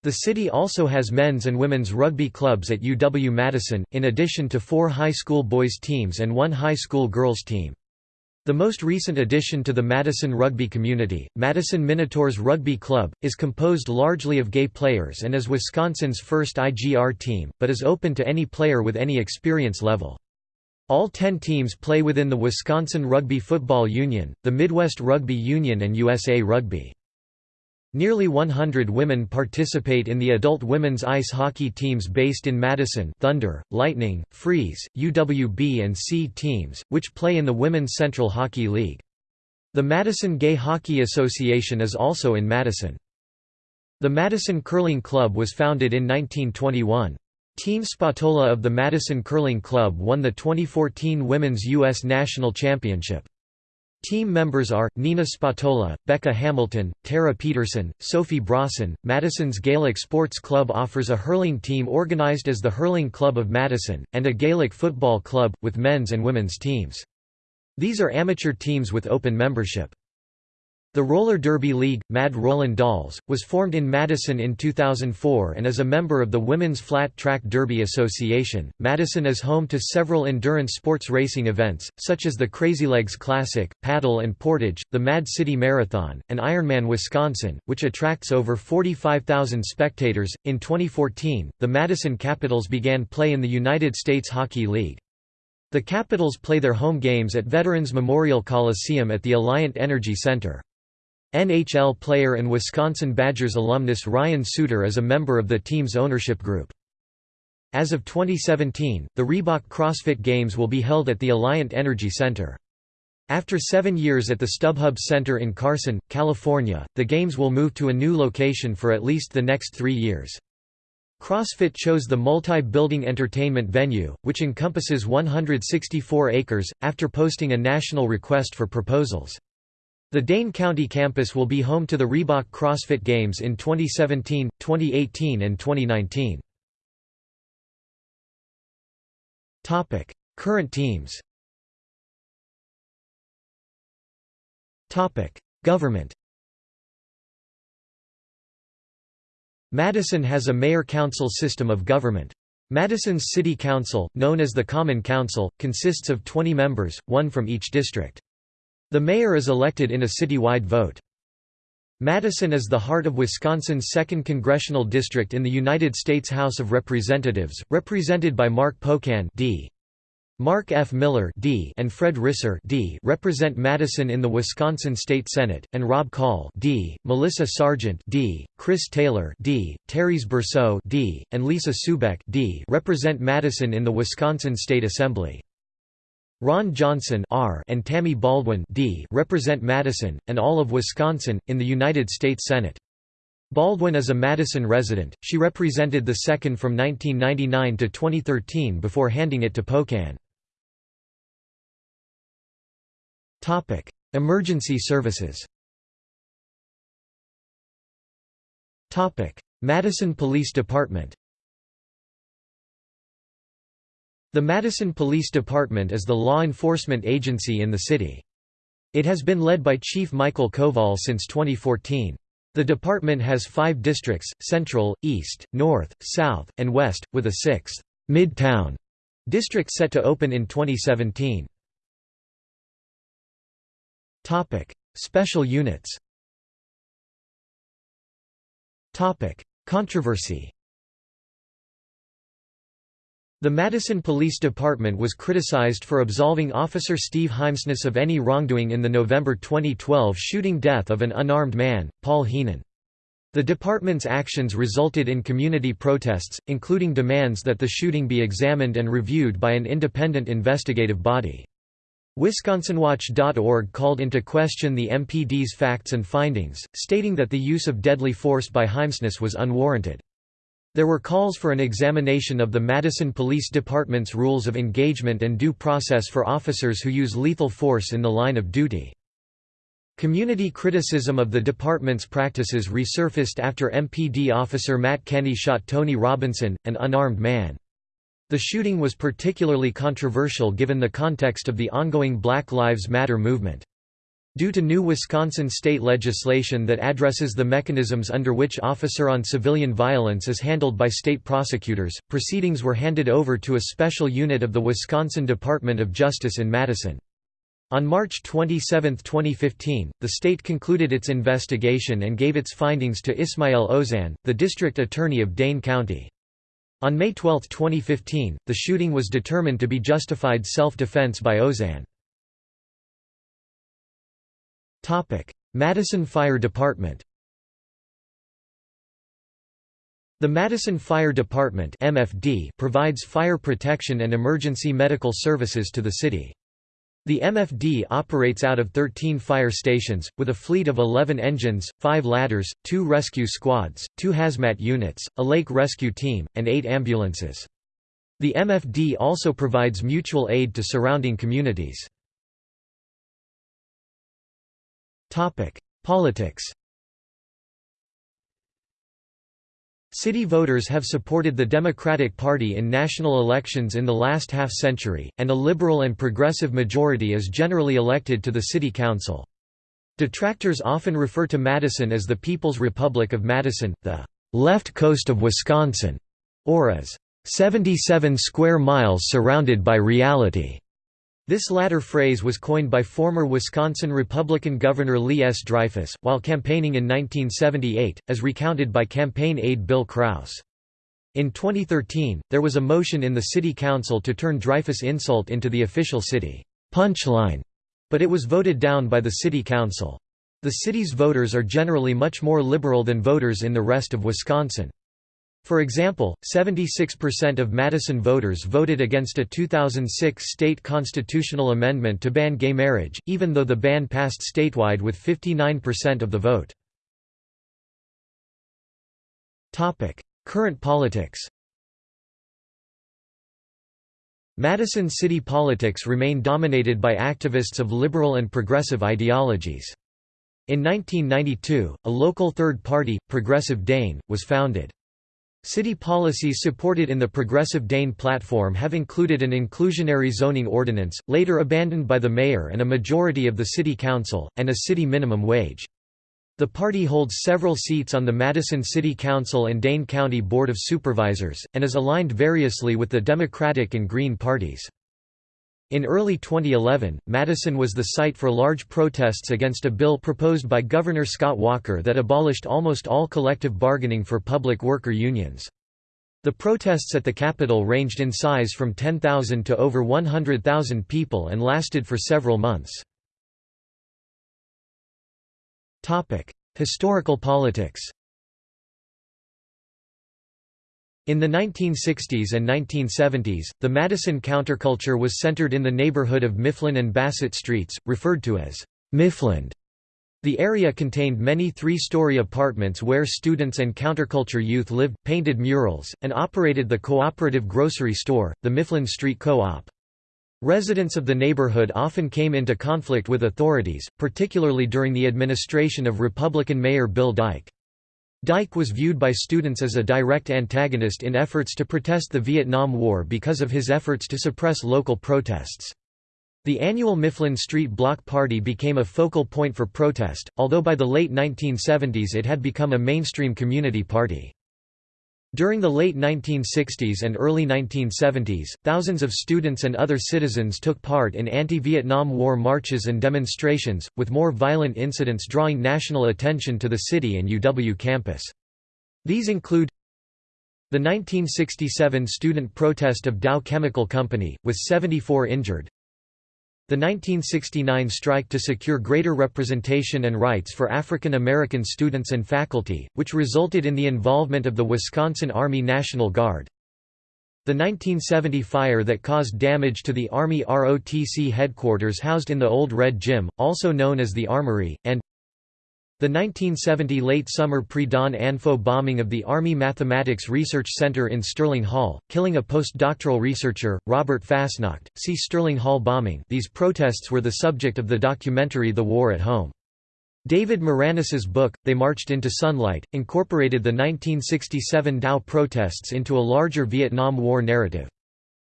A: The city also has men's and women's rugby clubs at UW-Madison, in addition to four high school boys teams and one high school girls team. The most recent addition to the Madison rugby community, Madison Minotaurs Rugby Club, is composed largely of gay players and is Wisconsin's first IGR team, but is open to any player with any experience level. All ten teams play within the Wisconsin Rugby Football Union, the Midwest Rugby Union and USA Rugby. Nearly 100 women participate in the adult women's ice hockey teams based in Madison Thunder, Lightning, Freeze, UWB and C teams, which play in the Women's Central Hockey League. The Madison Gay Hockey Association is also in Madison. The Madison Curling Club was founded in 1921. Team Spatola of the Madison Curling Club won the 2014 Women's U.S. National Championship. Team members are, Nina Spatola, Becca Hamilton, Tara Peterson, Sophie Brorson. Madison's Gaelic Sports Club offers a hurling team organized as the Hurling Club of Madison, and a Gaelic football club, with men's and women's teams. These are amateur teams with open membership. The Roller Derby League, Mad Rollin' Dolls, was formed in Madison in 2004 and is a member of the Women's Flat Track Derby Association. Madison is home to several endurance sports racing events, such as the Crazy Legs Classic, Paddle and Portage, the Mad City Marathon, and Ironman Wisconsin, which attracts over 45,000 spectators. In 2014, the Madison Capitals began play in the United States Hockey League. The Capitals play their home games at Veterans Memorial Coliseum at the Alliant Energy Center. NHL player and Wisconsin Badgers alumnus Ryan Suter is a member of the team's ownership group. As of 2017, the Reebok CrossFit Games will be held at the Alliant Energy Center. After seven years at the StubHub Center in Carson, California, the Games will move to a new location for at least the next three years. CrossFit chose the multi-building entertainment venue, which encompasses 164 acres, after posting a national request for proposals. The Dane County campus will be home to the Reebok CrossFit Games in 2017, 2018 and 2019. Topic: Current teams Topic: Government Madison has a mayor-council system of government. Madison's City Council, known as the Common Council, consists of 20 members, one from each district. The mayor is elected in a citywide vote. Madison is the heart of Wisconsin's 2nd Congressional District in the United States House of Representatives, represented by Mark Pocan D. Mark F. Miller D. and Fred Risser D. represent Madison in the Wisconsin State Senate, and Robb Kahl D., Melissa Sargent D., Chris Taylor D., Terese Berceau D., and Lisa Subeck D. represent Madison in the Wisconsin State Assembly. Ron Johnson R. and Tammy Baldwin D. represent Madison, and all of Wisconsin, in the United States Senate. Baldwin is a Madison resident, she represented the 2nd from 1999 to 2013 before handing it to Pocan. Emergency services. Madison Police Department The Madison Police Department is the law enforcement agency in the city. It has been led by Chief Michael Koval since 2014. The department has five districts, Central, East, North, South, and West, with a sixth, Midtown, district set to open in 2017. Special units Controversy the Madison Police Department was criticized for absolving Officer Steve Heimsness of any wrongdoing in the November 2012 shooting death of an unarmed man, Paul Heenan. The department's actions resulted in community protests, including demands that the shooting be examined and reviewed by an independent investigative body. WisconsinWatch.org called into question the MPD's facts and findings, stating that the use of deadly force by Heimsness was unwarranted. There were calls for an examination of the Madison Police Department's rules of engagement and due process for officers who use lethal force in the line of duty. Community criticism of the department's practices resurfaced after MPD officer Matt Kenny shot Tony Robinson, an unarmed man. The shooting was particularly controversial given the context of the ongoing Black Lives Matter movement. Due to new Wisconsin state legislation that addresses the mechanisms under which officer on civilian violence is handled by state prosecutors, proceedings were handed over to a special unit of the Wisconsin Department of Justice in Madison. On March 27, 2015, the state concluded its investigation and gave its findings to Ismael Ozanne, the district attorney of Dane County. On May 12, 2015, the shooting was determined to be justified self-defense by Ozanne. Madison Fire Department The Madison Fire Department (MFD) provides fire protection and emergency medical services to the city. The MFD operates out of 13 fire stations, with a fleet of 11 engines, 5 ladders, 2 rescue squads, 2 hazmat units, a lake rescue team, and 8 ambulances. The MFD also provides mutual aid to surrounding communities. Politics City voters have supported the Democratic Party in national elections in the last half-century, and a liberal and progressive majority is generally elected to the city council. Detractors often refer to Madison as the People's Republic of Madison, the left coast of Wisconsin, or as 77 square miles surrounded by reality. This latter phrase was coined by former Wisconsin Republican Governor Lee S. Dreyfus, while campaigning in 1978, as recounted by campaign aide Bill Kraus. In 2013, there was a motion in the city council to turn Dreyfus' insult into the official city punchline, but it was voted down by the city council. The city's voters are generally much more liberal than voters in the rest of Wisconsin. For example, 76% of Madison voters voted against a 2006 state constitutional amendment to ban gay marriage, even though the ban passed statewide with 59% of the vote. Current politics Madison city politics remain dominated by activists of liberal and progressive ideologies. In 1992, a local third party, Progressive Dane, was founded. City policies supported in the Progressive Dane platform have included an inclusionary zoning ordinance, later abandoned by the mayor and a majority of the city council, and a city minimum wage. The party holds several seats on the Madison City Council and Dane County Board of Supervisors, and is aligned variously with the Democratic and Green parties. In early 2011, Madison was the site for large protests against a bill proposed by Governor Scott Walker that abolished almost all collective bargaining for public worker unions. The protests at the Capitol ranged in size from 10,000 to over 100,000 people and lasted for several months. Historical politics In the 1960s and 1970s, the Madison counterculture was centered in the neighborhood of Mifflin and Bassett Streets, referred to as Miffland. The area contained many three-story apartments where students and counterculture youth lived, painted murals, and operated the cooperative grocery store, the Mifflin Street Co-op. Residents of the neighborhood often came into conflict with authorities, particularly during the administration of Republican Mayor Bill Dyke. Dyke was viewed by students as a direct antagonist in efforts to protest the Vietnam War because of his efforts to suppress local protests. The annual Mifflin Street Block Party became a focal point for protest, although by the late 1970s it had become a mainstream community party. During the late 1960s and early 1970s, thousands of students and other citizens took part in anti-Vietnam War marches and demonstrations, with more violent incidents drawing national attention to the city and UW campus. These include the 1967 student protest of Dow Chemical Company, with 74 injured the 1969 strike to secure greater representation and rights for African American students and faculty, which resulted in the involvement of the Wisconsin Army National Guard. The 1970 fire that caused damage to the Army ROTC headquarters housed in the Old Red Gym, also known as the Armory, and the 1970 late summer pre-dawn ANFO bombing of the Army Mathematics Research Center in Sterling Hall, killing a postdoctoral researcher, Robert Fasnacht, See Sterling Hall bombing. These protests were the subject of the documentary The War at Home. David Maraniss's book, They Marched into Sunlight, incorporated the 1967 Dow protests into a larger Vietnam War narrative.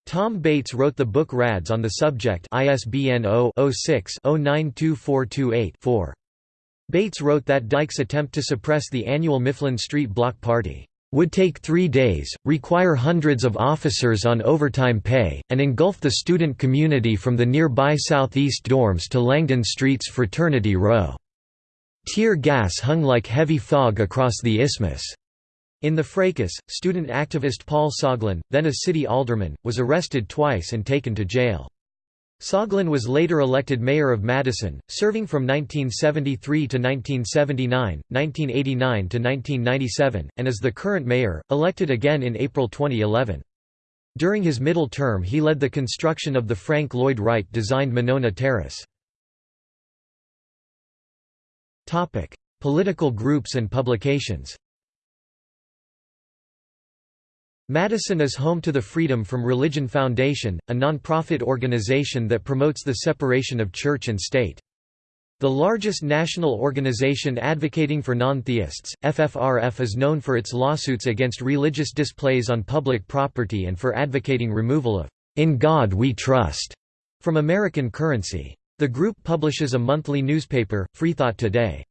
A: Tom Bates wrote the book Rads on the subject ISBN 0-06-092428-4. Bates wrote that Dyke's attempt to suppress the annual Mifflin Street Block Party would take three days, require hundreds of officers on overtime pay, and engulf the student community from the nearby Southeast dorms to Langdon Street's Fraternity Row. Tear gas hung like heavy fog across the isthmus. In the fracas, student activist Paul Soglin, then a city alderman, was arrested twice and taken to jail. Soglin was later elected mayor of Madison, serving from 1973 to 1979, 1989 to 1997, and is the current mayor, elected again in April 2011. During his middle term he led the construction of the Frank Lloyd Wright designed Monona Terrace. Political groups and publications. Madison is home to the Freedom from Religion Foundation, a nonprofit organization that promotes the separation of church and state. The largest national organization advocating for non-theists, FFRF is known for its lawsuits against religious displays on public property and for advocating removal of "'In God We Trust' from American currency. The group publishes a monthly newspaper, Freethought Today.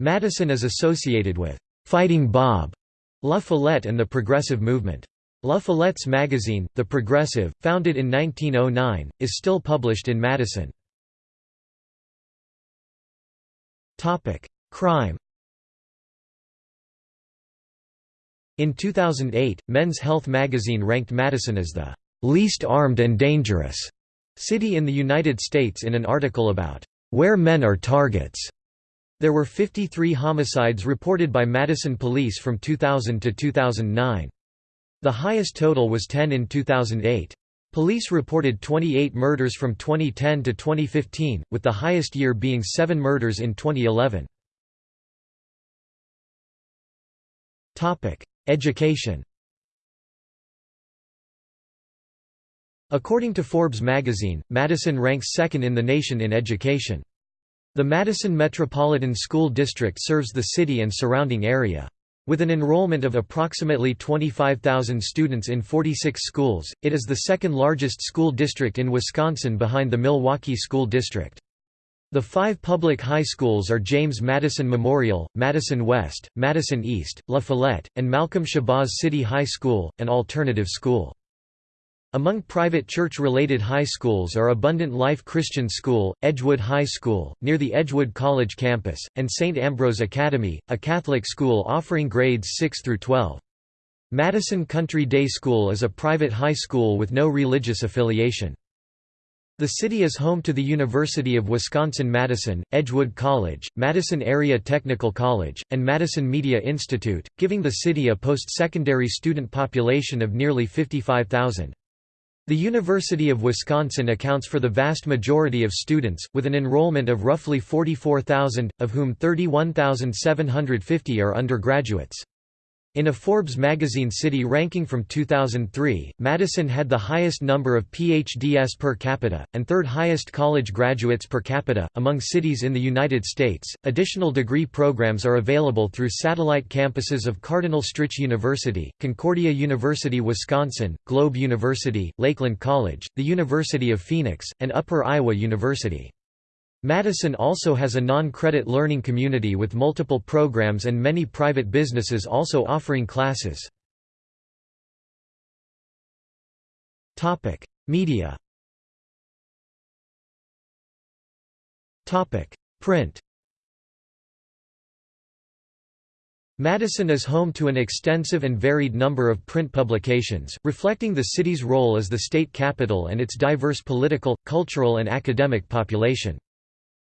A: Madison is associated with Fighting Bob La Follette and the Progressive Movement. La Follette's magazine, The Progressive, founded in 1909, is still published in Madison. Crime In 2008, Men's Health magazine ranked Madison as the "...least armed and dangerous." city in the United States in an article about where men are targets. There were 53 homicides reported by Madison police from 2000 to 2009. The highest total was 10 in 2008. Police reported 28 murders from 2010 to 2015, with the highest year being 7 murders in 2011. Education According to Forbes magazine, Madison ranks second in the nation in education. The Madison Metropolitan School District serves the city and surrounding area. With an enrollment of approximately 25,000 students in 46 schools, it is the second largest school district in Wisconsin behind the Milwaukee School District. The five public high schools are James Madison Memorial, Madison West, Madison East, La Follette, and Malcolm Shabazz City High School, an alternative school. Among private church-related high schools are Abundant Life Christian School, Edgewood High School, near the Edgewood College campus, and St. Ambrose Academy, a Catholic school offering grades 6 through 12. Madison Country Day School is a private high school with no religious affiliation. The city is home to the University of Wisconsin-Madison, Edgewood College, Madison Area Technical College, and Madison Media Institute, giving the city a post-secondary student population of nearly 55,000. The University of Wisconsin accounts for the vast majority of students, with an enrollment of roughly 44,000, of whom 31,750 are undergraduates. In a Forbes magazine city ranking from 2003, Madison had the highest number of PhDs per capita, and third highest college graduates per capita, among cities in the United States. Additional degree programs are available through satellite campuses of Cardinal Stritch University, Concordia University Wisconsin, Globe University, Lakeland College, the University of Phoenix, and Upper Iowa University. Madison also has a non-credit learning community with multiple programs and many private businesses also offering classes. Media Print Madison is home to an extensive and varied number of print publications, reflecting the city's role as the state capital and its diverse political, cultural and academic population.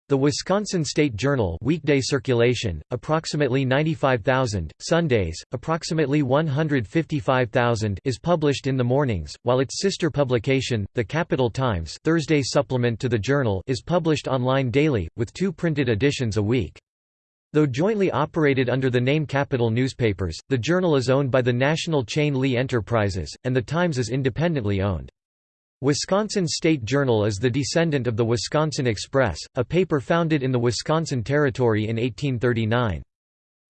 A: The Wisconsin State Journal weekday circulation, approximately 95,000, Sundays, approximately 155,000 is published in the mornings, while its sister publication, the Capital Times Thursday supplement to the Journal is published online daily, with two printed editions a week. Though jointly operated under the name Capital Newspapers, the Journal is owned by the national chain Lee Enterprises, and the Times is independently owned. Wisconsin State Journal is the descendant of the Wisconsin Express, a paper founded in the Wisconsin Territory in 1839.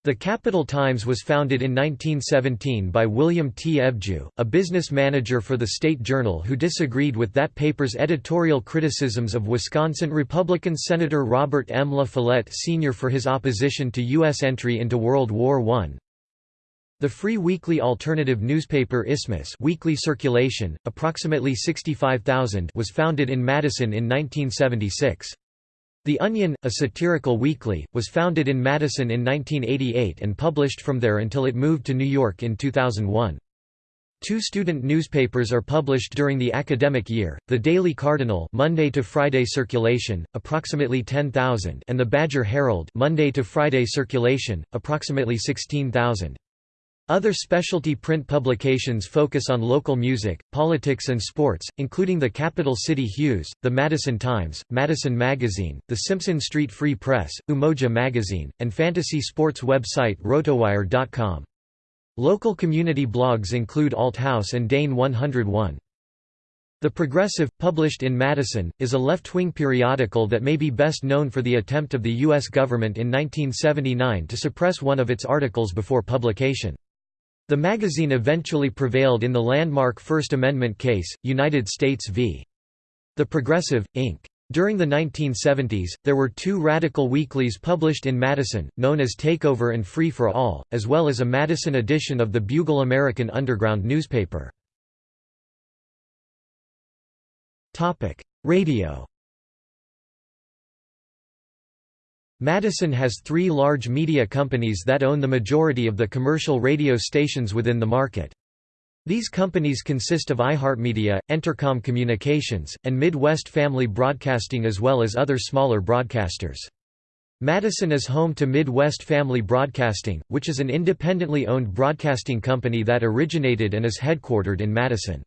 A: The Capital Times was founded in 1917 by William T. Evjue, a business manager for the State Journal who disagreed with that paper's editorial criticisms of Wisconsin Republican Senator Robert M. La Follette Sr. for his opposition to U.S. entry into World War I. The free weekly alternative newspaper Isthmus weekly circulation, approximately 65,000 was founded in Madison in 1976. The Onion, a satirical weekly, was founded in Madison in 1988 and published from there until it moved to New York in 2001. Two student newspapers are published during the academic year, the Daily Cardinal Monday to Friday circulation, approximately 10,000 and the Badger Herald Monday to Friday circulation, approximately 16,000. Other specialty print publications focus on local music, politics and sports, including the Capital City Hues, the Madison Times, Madison Magazine, the Simpson Street Free Press, Umoja Magazine, and fantasy sports website rotowire.com. Local community blogs include Althouse and Dane 101. The Progressive, published in Madison, is a left-wing periodical that may be best known for the attempt of the U.S. government in 1979 to suppress one of its articles before publication. The magazine eventually prevailed in the landmark First Amendment case, United States v. The Progressive, Inc. During the 1970s, there were two radical weeklies published in Madison, known as Takeover and Free for All, as well as a Madison edition of the Bugle American Underground newspaper. Radio Madison has three large media companies that own the majority of the commercial radio stations within the market. These companies consist of iHeartMedia, Entercom Communications, and Midwest Family Broadcasting as well as other smaller broadcasters. Madison is home to Midwest Family Broadcasting, which is an independently owned broadcasting company that originated and is headquartered in Madison.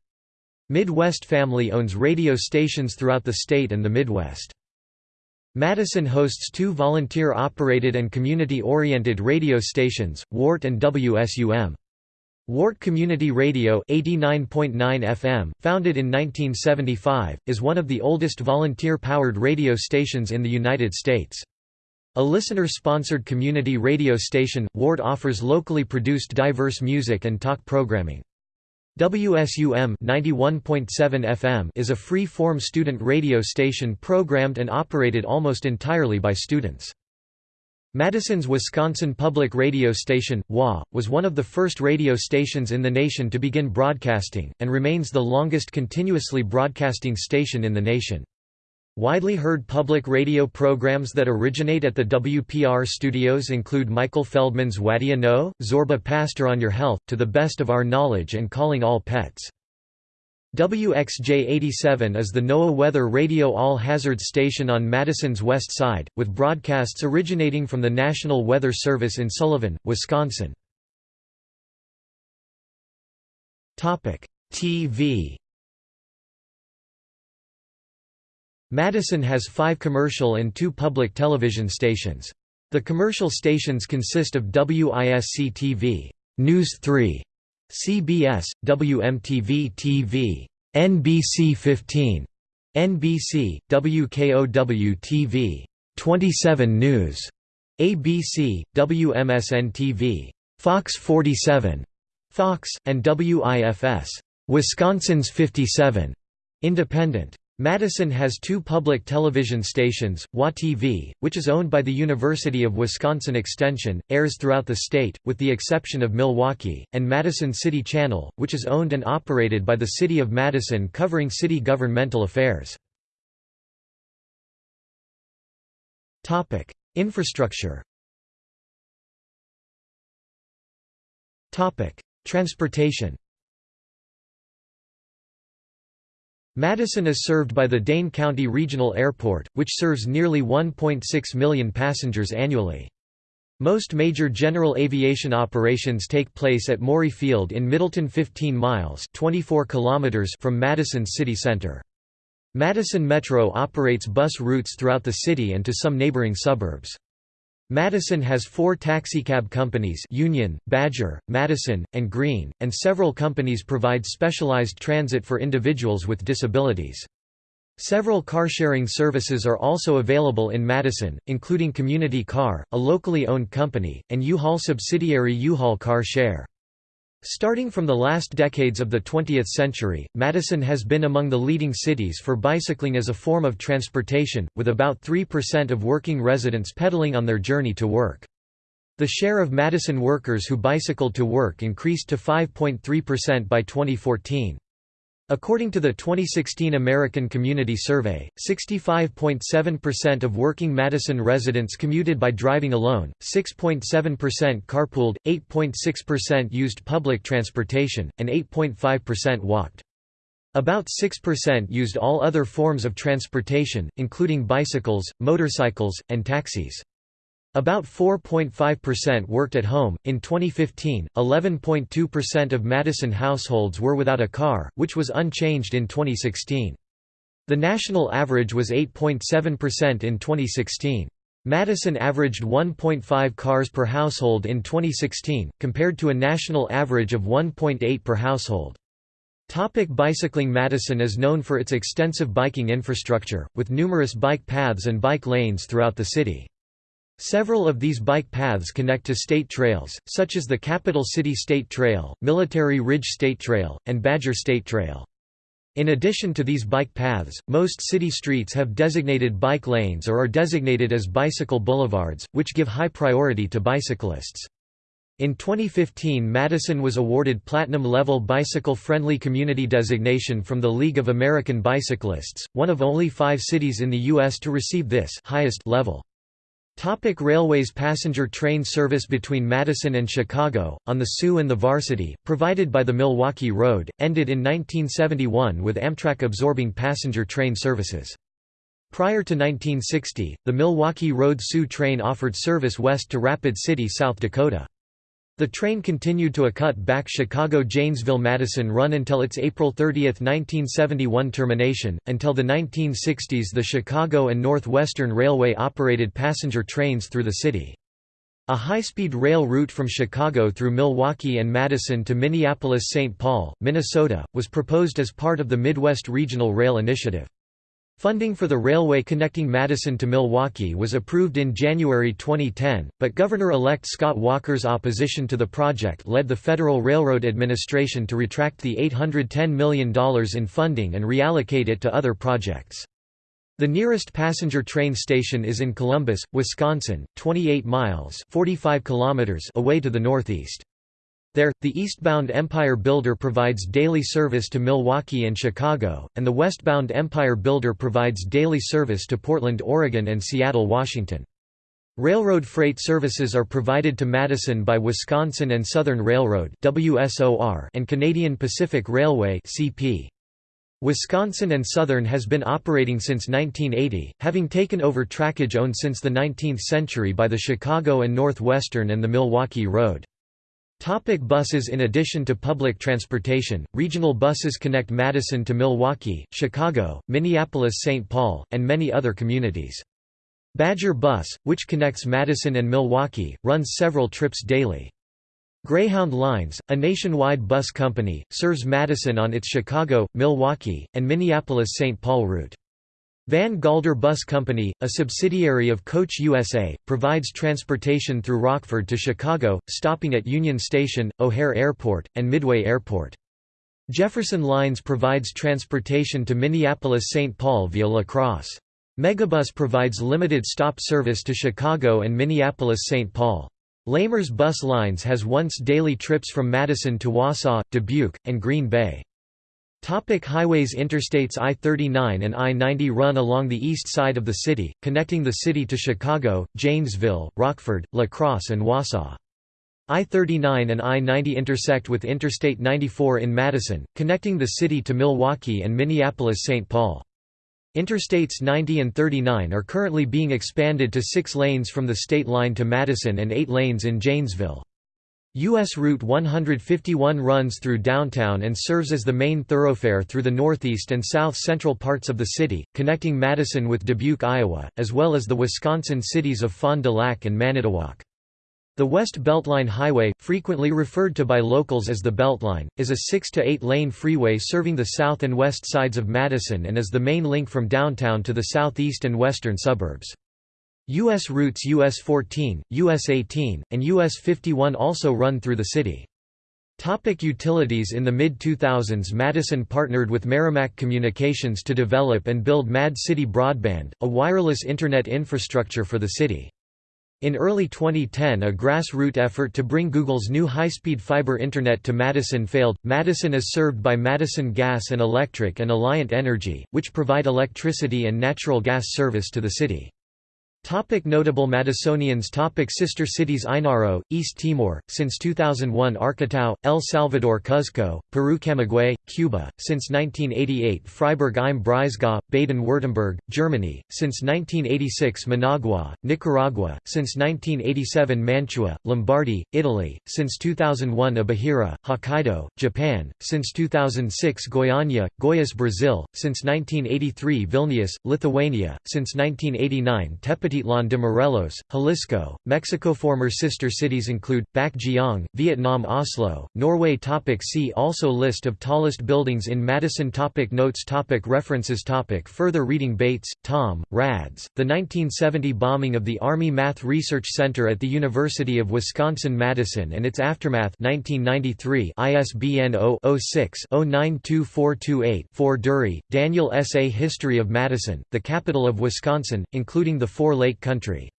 A: Midwest Family owns radio stations throughout the state and the Midwest. Madison hosts two volunteer-operated and community-oriented radio stations, WORT and WSUM. WORT Community Radio 89.9 FM, founded in 1975, is one of the oldest volunteer-powered radio stations in the United States. A listener-sponsored community radio station, WORT offers locally produced diverse music and talk programming. WSUM 91.7 FM is a free-form student radio station programmed and operated almost entirely by students. Madison's Wisconsin Public Radio Station, WHA, was one of the first radio stations in the nation to begin broadcasting, and remains the longest continuously broadcasting station in the nation. Widely heard public radio programs that originate at the WPR studios include Michael Feldman's Whad'Ya Know, Zorba Paster on Your Health, To the Best of Our Knowledge and Calling All Pets. WXJ-87 is the NOAA weather radio all-hazard station on Madison's west side, with broadcasts originating from the National Weather Service in Sullivan, Wisconsin. TV Madison has five commercial and two public television stations. The commercial stations consist of WISC-TV, News 3, CBS, WMTV TV, NBC 15, NBC, WKOW-TV, 27 News, ABC, WMSN TV, Fox 47, Fox, and WIFS, Wisconsin's 57, independent. Madison has two public television stations, WHA-TV, which is owned by the University of Wisconsin Extension, airs throughout the state, with the exception of Milwaukee, and Madison City Channel, which is owned and operated by the City of Madison covering city governmental affairs. Infrastructure Transportation Madison is served by the Dane County Regional Airport, which serves nearly 1.6 million passengers annually. Most major general aviation operations take place at Morey Field in Middleton 15 miles 24 kilometers from Madison city center. Madison Metro operates bus routes throughout the city and to some neighboring suburbs. Madison has four taxicab companies Union, Badger, Madison, and Green, and several companies provide specialized transit for individuals with disabilities. Several car-sharing services are also available in Madison, including Community Car, a locally owned company, and U-Haul subsidiary U-Haul Car Share. Starting from the last decades of the 20th century, Madison has been among the leading cities for bicycling as a form of transportation, with about 3% of working residents pedaling on their journey to work. The share of Madison workers who bicycled to work increased to 5.3% by 2014. According to the 2016 American Community Survey, 65.7% of working Madison residents commuted by driving alone, 6.7% carpooled, 8.6% used public transportation, and 8.5% walked. About 6% used all other forms of transportation, including bicycles, motorcycles, and taxis. About 4.5% worked at home. In 2015, 11.2% of Madison households were without a car, which was unchanged in 2016. The national average was 8.7% in 2016. Madison averaged 1.5 cars per household in 2016, compared to a national average of 1.8 per household. Topic bicycling Madison is known for its extensive biking infrastructure, with numerous bike paths and bike lanes throughout the city. Several of these bike paths connect to state trails, such as the Capital City State Trail, Military Ridge State Trail, and Badger State Trail. In addition to these bike paths, most city streets have designated bike lanes or are designated as bicycle boulevards, which give high priority to bicyclists. In 2015 Madison was awarded Platinum-level bicycle-friendly community designation from the League of American Bicyclists, one of only five cities in the U.S. to receive this highest level. Topic Railways Passenger train service between Madison and Chicago, on the Sioux and the Varsity, provided by the Milwaukee Road, ended in 1971 with Amtrak absorbing passenger train services. Prior to 1960, the Milwaukee Road Sioux train offered service west to Rapid City, South Dakota. The train continued to a cut-back Chicago-Janesville-Madison run until its April 30, 1971 termination. Until the 1960s the Chicago and Northwestern Railway operated passenger trains through the city. A high-speed rail route from Chicago through Milwaukee and Madison to Minneapolis-St. Paul, Minnesota, was proposed as part of the Midwest Regional Rail Initiative. Funding for the railway connecting Madison to Milwaukee was approved in January 2010, but Governor-elect Scott Walker's opposition to the project led the Federal Railroad Administration to retract the $810 million in funding and reallocate it to other projects. The nearest passenger train station is in Columbus, Wisconsin, 28 miles 45 kilometers away to the northeast. There, the eastbound Empire Builder provides daily service to Milwaukee and Chicago, and the westbound Empire Builder provides daily service to Portland, Oregon and Seattle, Washington. Railroad freight services are provided to Madison by Wisconsin and Southern Railroad and Canadian Pacific Railway Wisconsin and Southern has been operating since 1980, having taken over trackage owned since the 19th century by the Chicago and Northwestern and the Milwaukee Road. Topic buses In addition to public transportation, regional buses connect Madison to Milwaukee, Chicago, Minneapolis-St. Paul, and many other communities. Badger Bus, which connects Madison and Milwaukee, runs several trips daily. Greyhound Lines, a nationwide bus company, serves Madison on its Chicago, Milwaukee, and Minneapolis-St. Paul route. Van Galder Bus Company, a subsidiary of Coach USA, provides transportation through Rockford to Chicago, stopping at Union Station, O'Hare Airport, and Midway Airport. Jefferson Lines provides transportation to Minneapolis-St. Paul via La Crosse. Megabus provides limited stop service to Chicago and Minneapolis-St. Paul. Lamers Bus Lines has once daily trips from Madison to Wausau, Dubuque, and Green Bay. Topic highways Interstates I-39 and I-90 run along the east side of the city, connecting the city to Chicago, Janesville, Rockford, La Crosse and Wausau. I-39 and I-90 intersect with Interstate 94 in Madison, connecting the city to Milwaukee and Minneapolis-St. Paul. Interstates 90 and 39 are currently being expanded to six lanes from the state line to Madison and eight lanes in Janesville. U.S. Route 151 runs through downtown and serves as the main thoroughfare through the northeast and south-central parts of the city, connecting Madison with Dubuque, Iowa, as well as the Wisconsin cities of Fond du Lac and Manitowoc. The West Beltline Highway, frequently referred to by locals as the Beltline, is a 6 to 8 lane freeway serving the south and west sides of Madison and is the main link from downtown to the southeast and western suburbs. U.S. routes US 14, US 18, and US 51 also run through the city. Topic utilities In the mid-2000s Madison partnered with Merrimac Communications to develop and build Mad City Broadband, a wireless Internet infrastructure for the city. In early 2010 a grassroots effort to bring Google's new high-speed fiber internet to Madison failed. Madison is served by Madison Gas and Electric and Alliant Energy, which provide electricity and natural gas service to the city. Topic notable Madisonians Topic Sister cities Ainaro, East Timor, since 2001 Arcatao, El Salvador Cuzco, Peru Camagüey, Cuba, since 1988 Freiburg im Breisgau, Baden-Württemberg, Germany, since 1986 Managua, Nicaragua, since 1987 Mantua, Lombardy, Italy, since 2001 Obihiro, Hokkaido, Japan, since 2006 Goiânia, Goiás Brazil, since 1983 Vilnius, Lithuania, since 1989 Tepati Tepatitlan de Morelos, Jalisco, Mexico. Former sister cities include Bac Giang, Vietnam Oslo, Norway. Topic see also List of tallest buildings in Madison. Topic notes topic References topic Further reading Bates, Tom, Rads, The 1970 bombing of the Army Math Research Center at the University of Wisconsin-Madison and its aftermath 1993 ISBN 0-06-092428-4 Durrie, Daniel S. A History of Madison, the capital of Wisconsin, including the four Lake Country.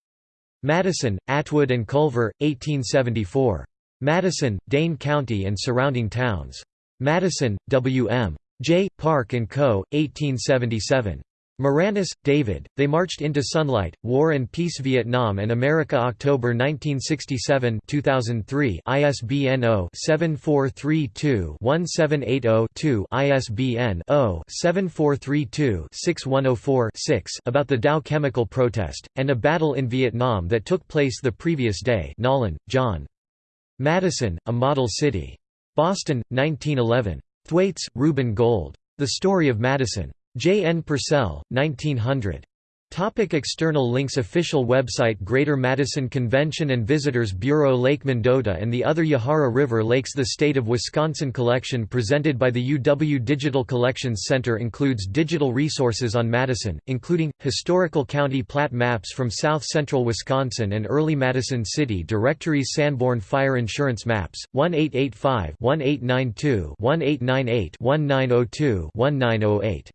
A: Madison, Atwood and Culver, 1874. Madison, Dane County and surrounding towns. Madison, W.M. J. Park & Co., 1877. Maraniss, David, They Marched into Sunlight, War and Peace Vietnam and America October 1967 2003 ISBN 0-7432-1780-2 ISBN 0-7432-6104-6 about the Dow chemical protest, and a battle in Vietnam that took place the previous day Nolen, John. Madison, A Model City. Boston, 1911. Thwaites, Reuben Gold. The Story of Madison. J. N. Purcell, 1900. Topic external links Official website Greater Madison Convention and Visitors Bureau Lake Mendota and the other Yahara River Lakes The State of Wisconsin collection presented by the UW Digital Collections Center includes digital resources on Madison, including, historical county plat maps from south-central Wisconsin and early Madison City directories Sanborn Fire Insurance Maps, 1885-1892-1898-1902-1908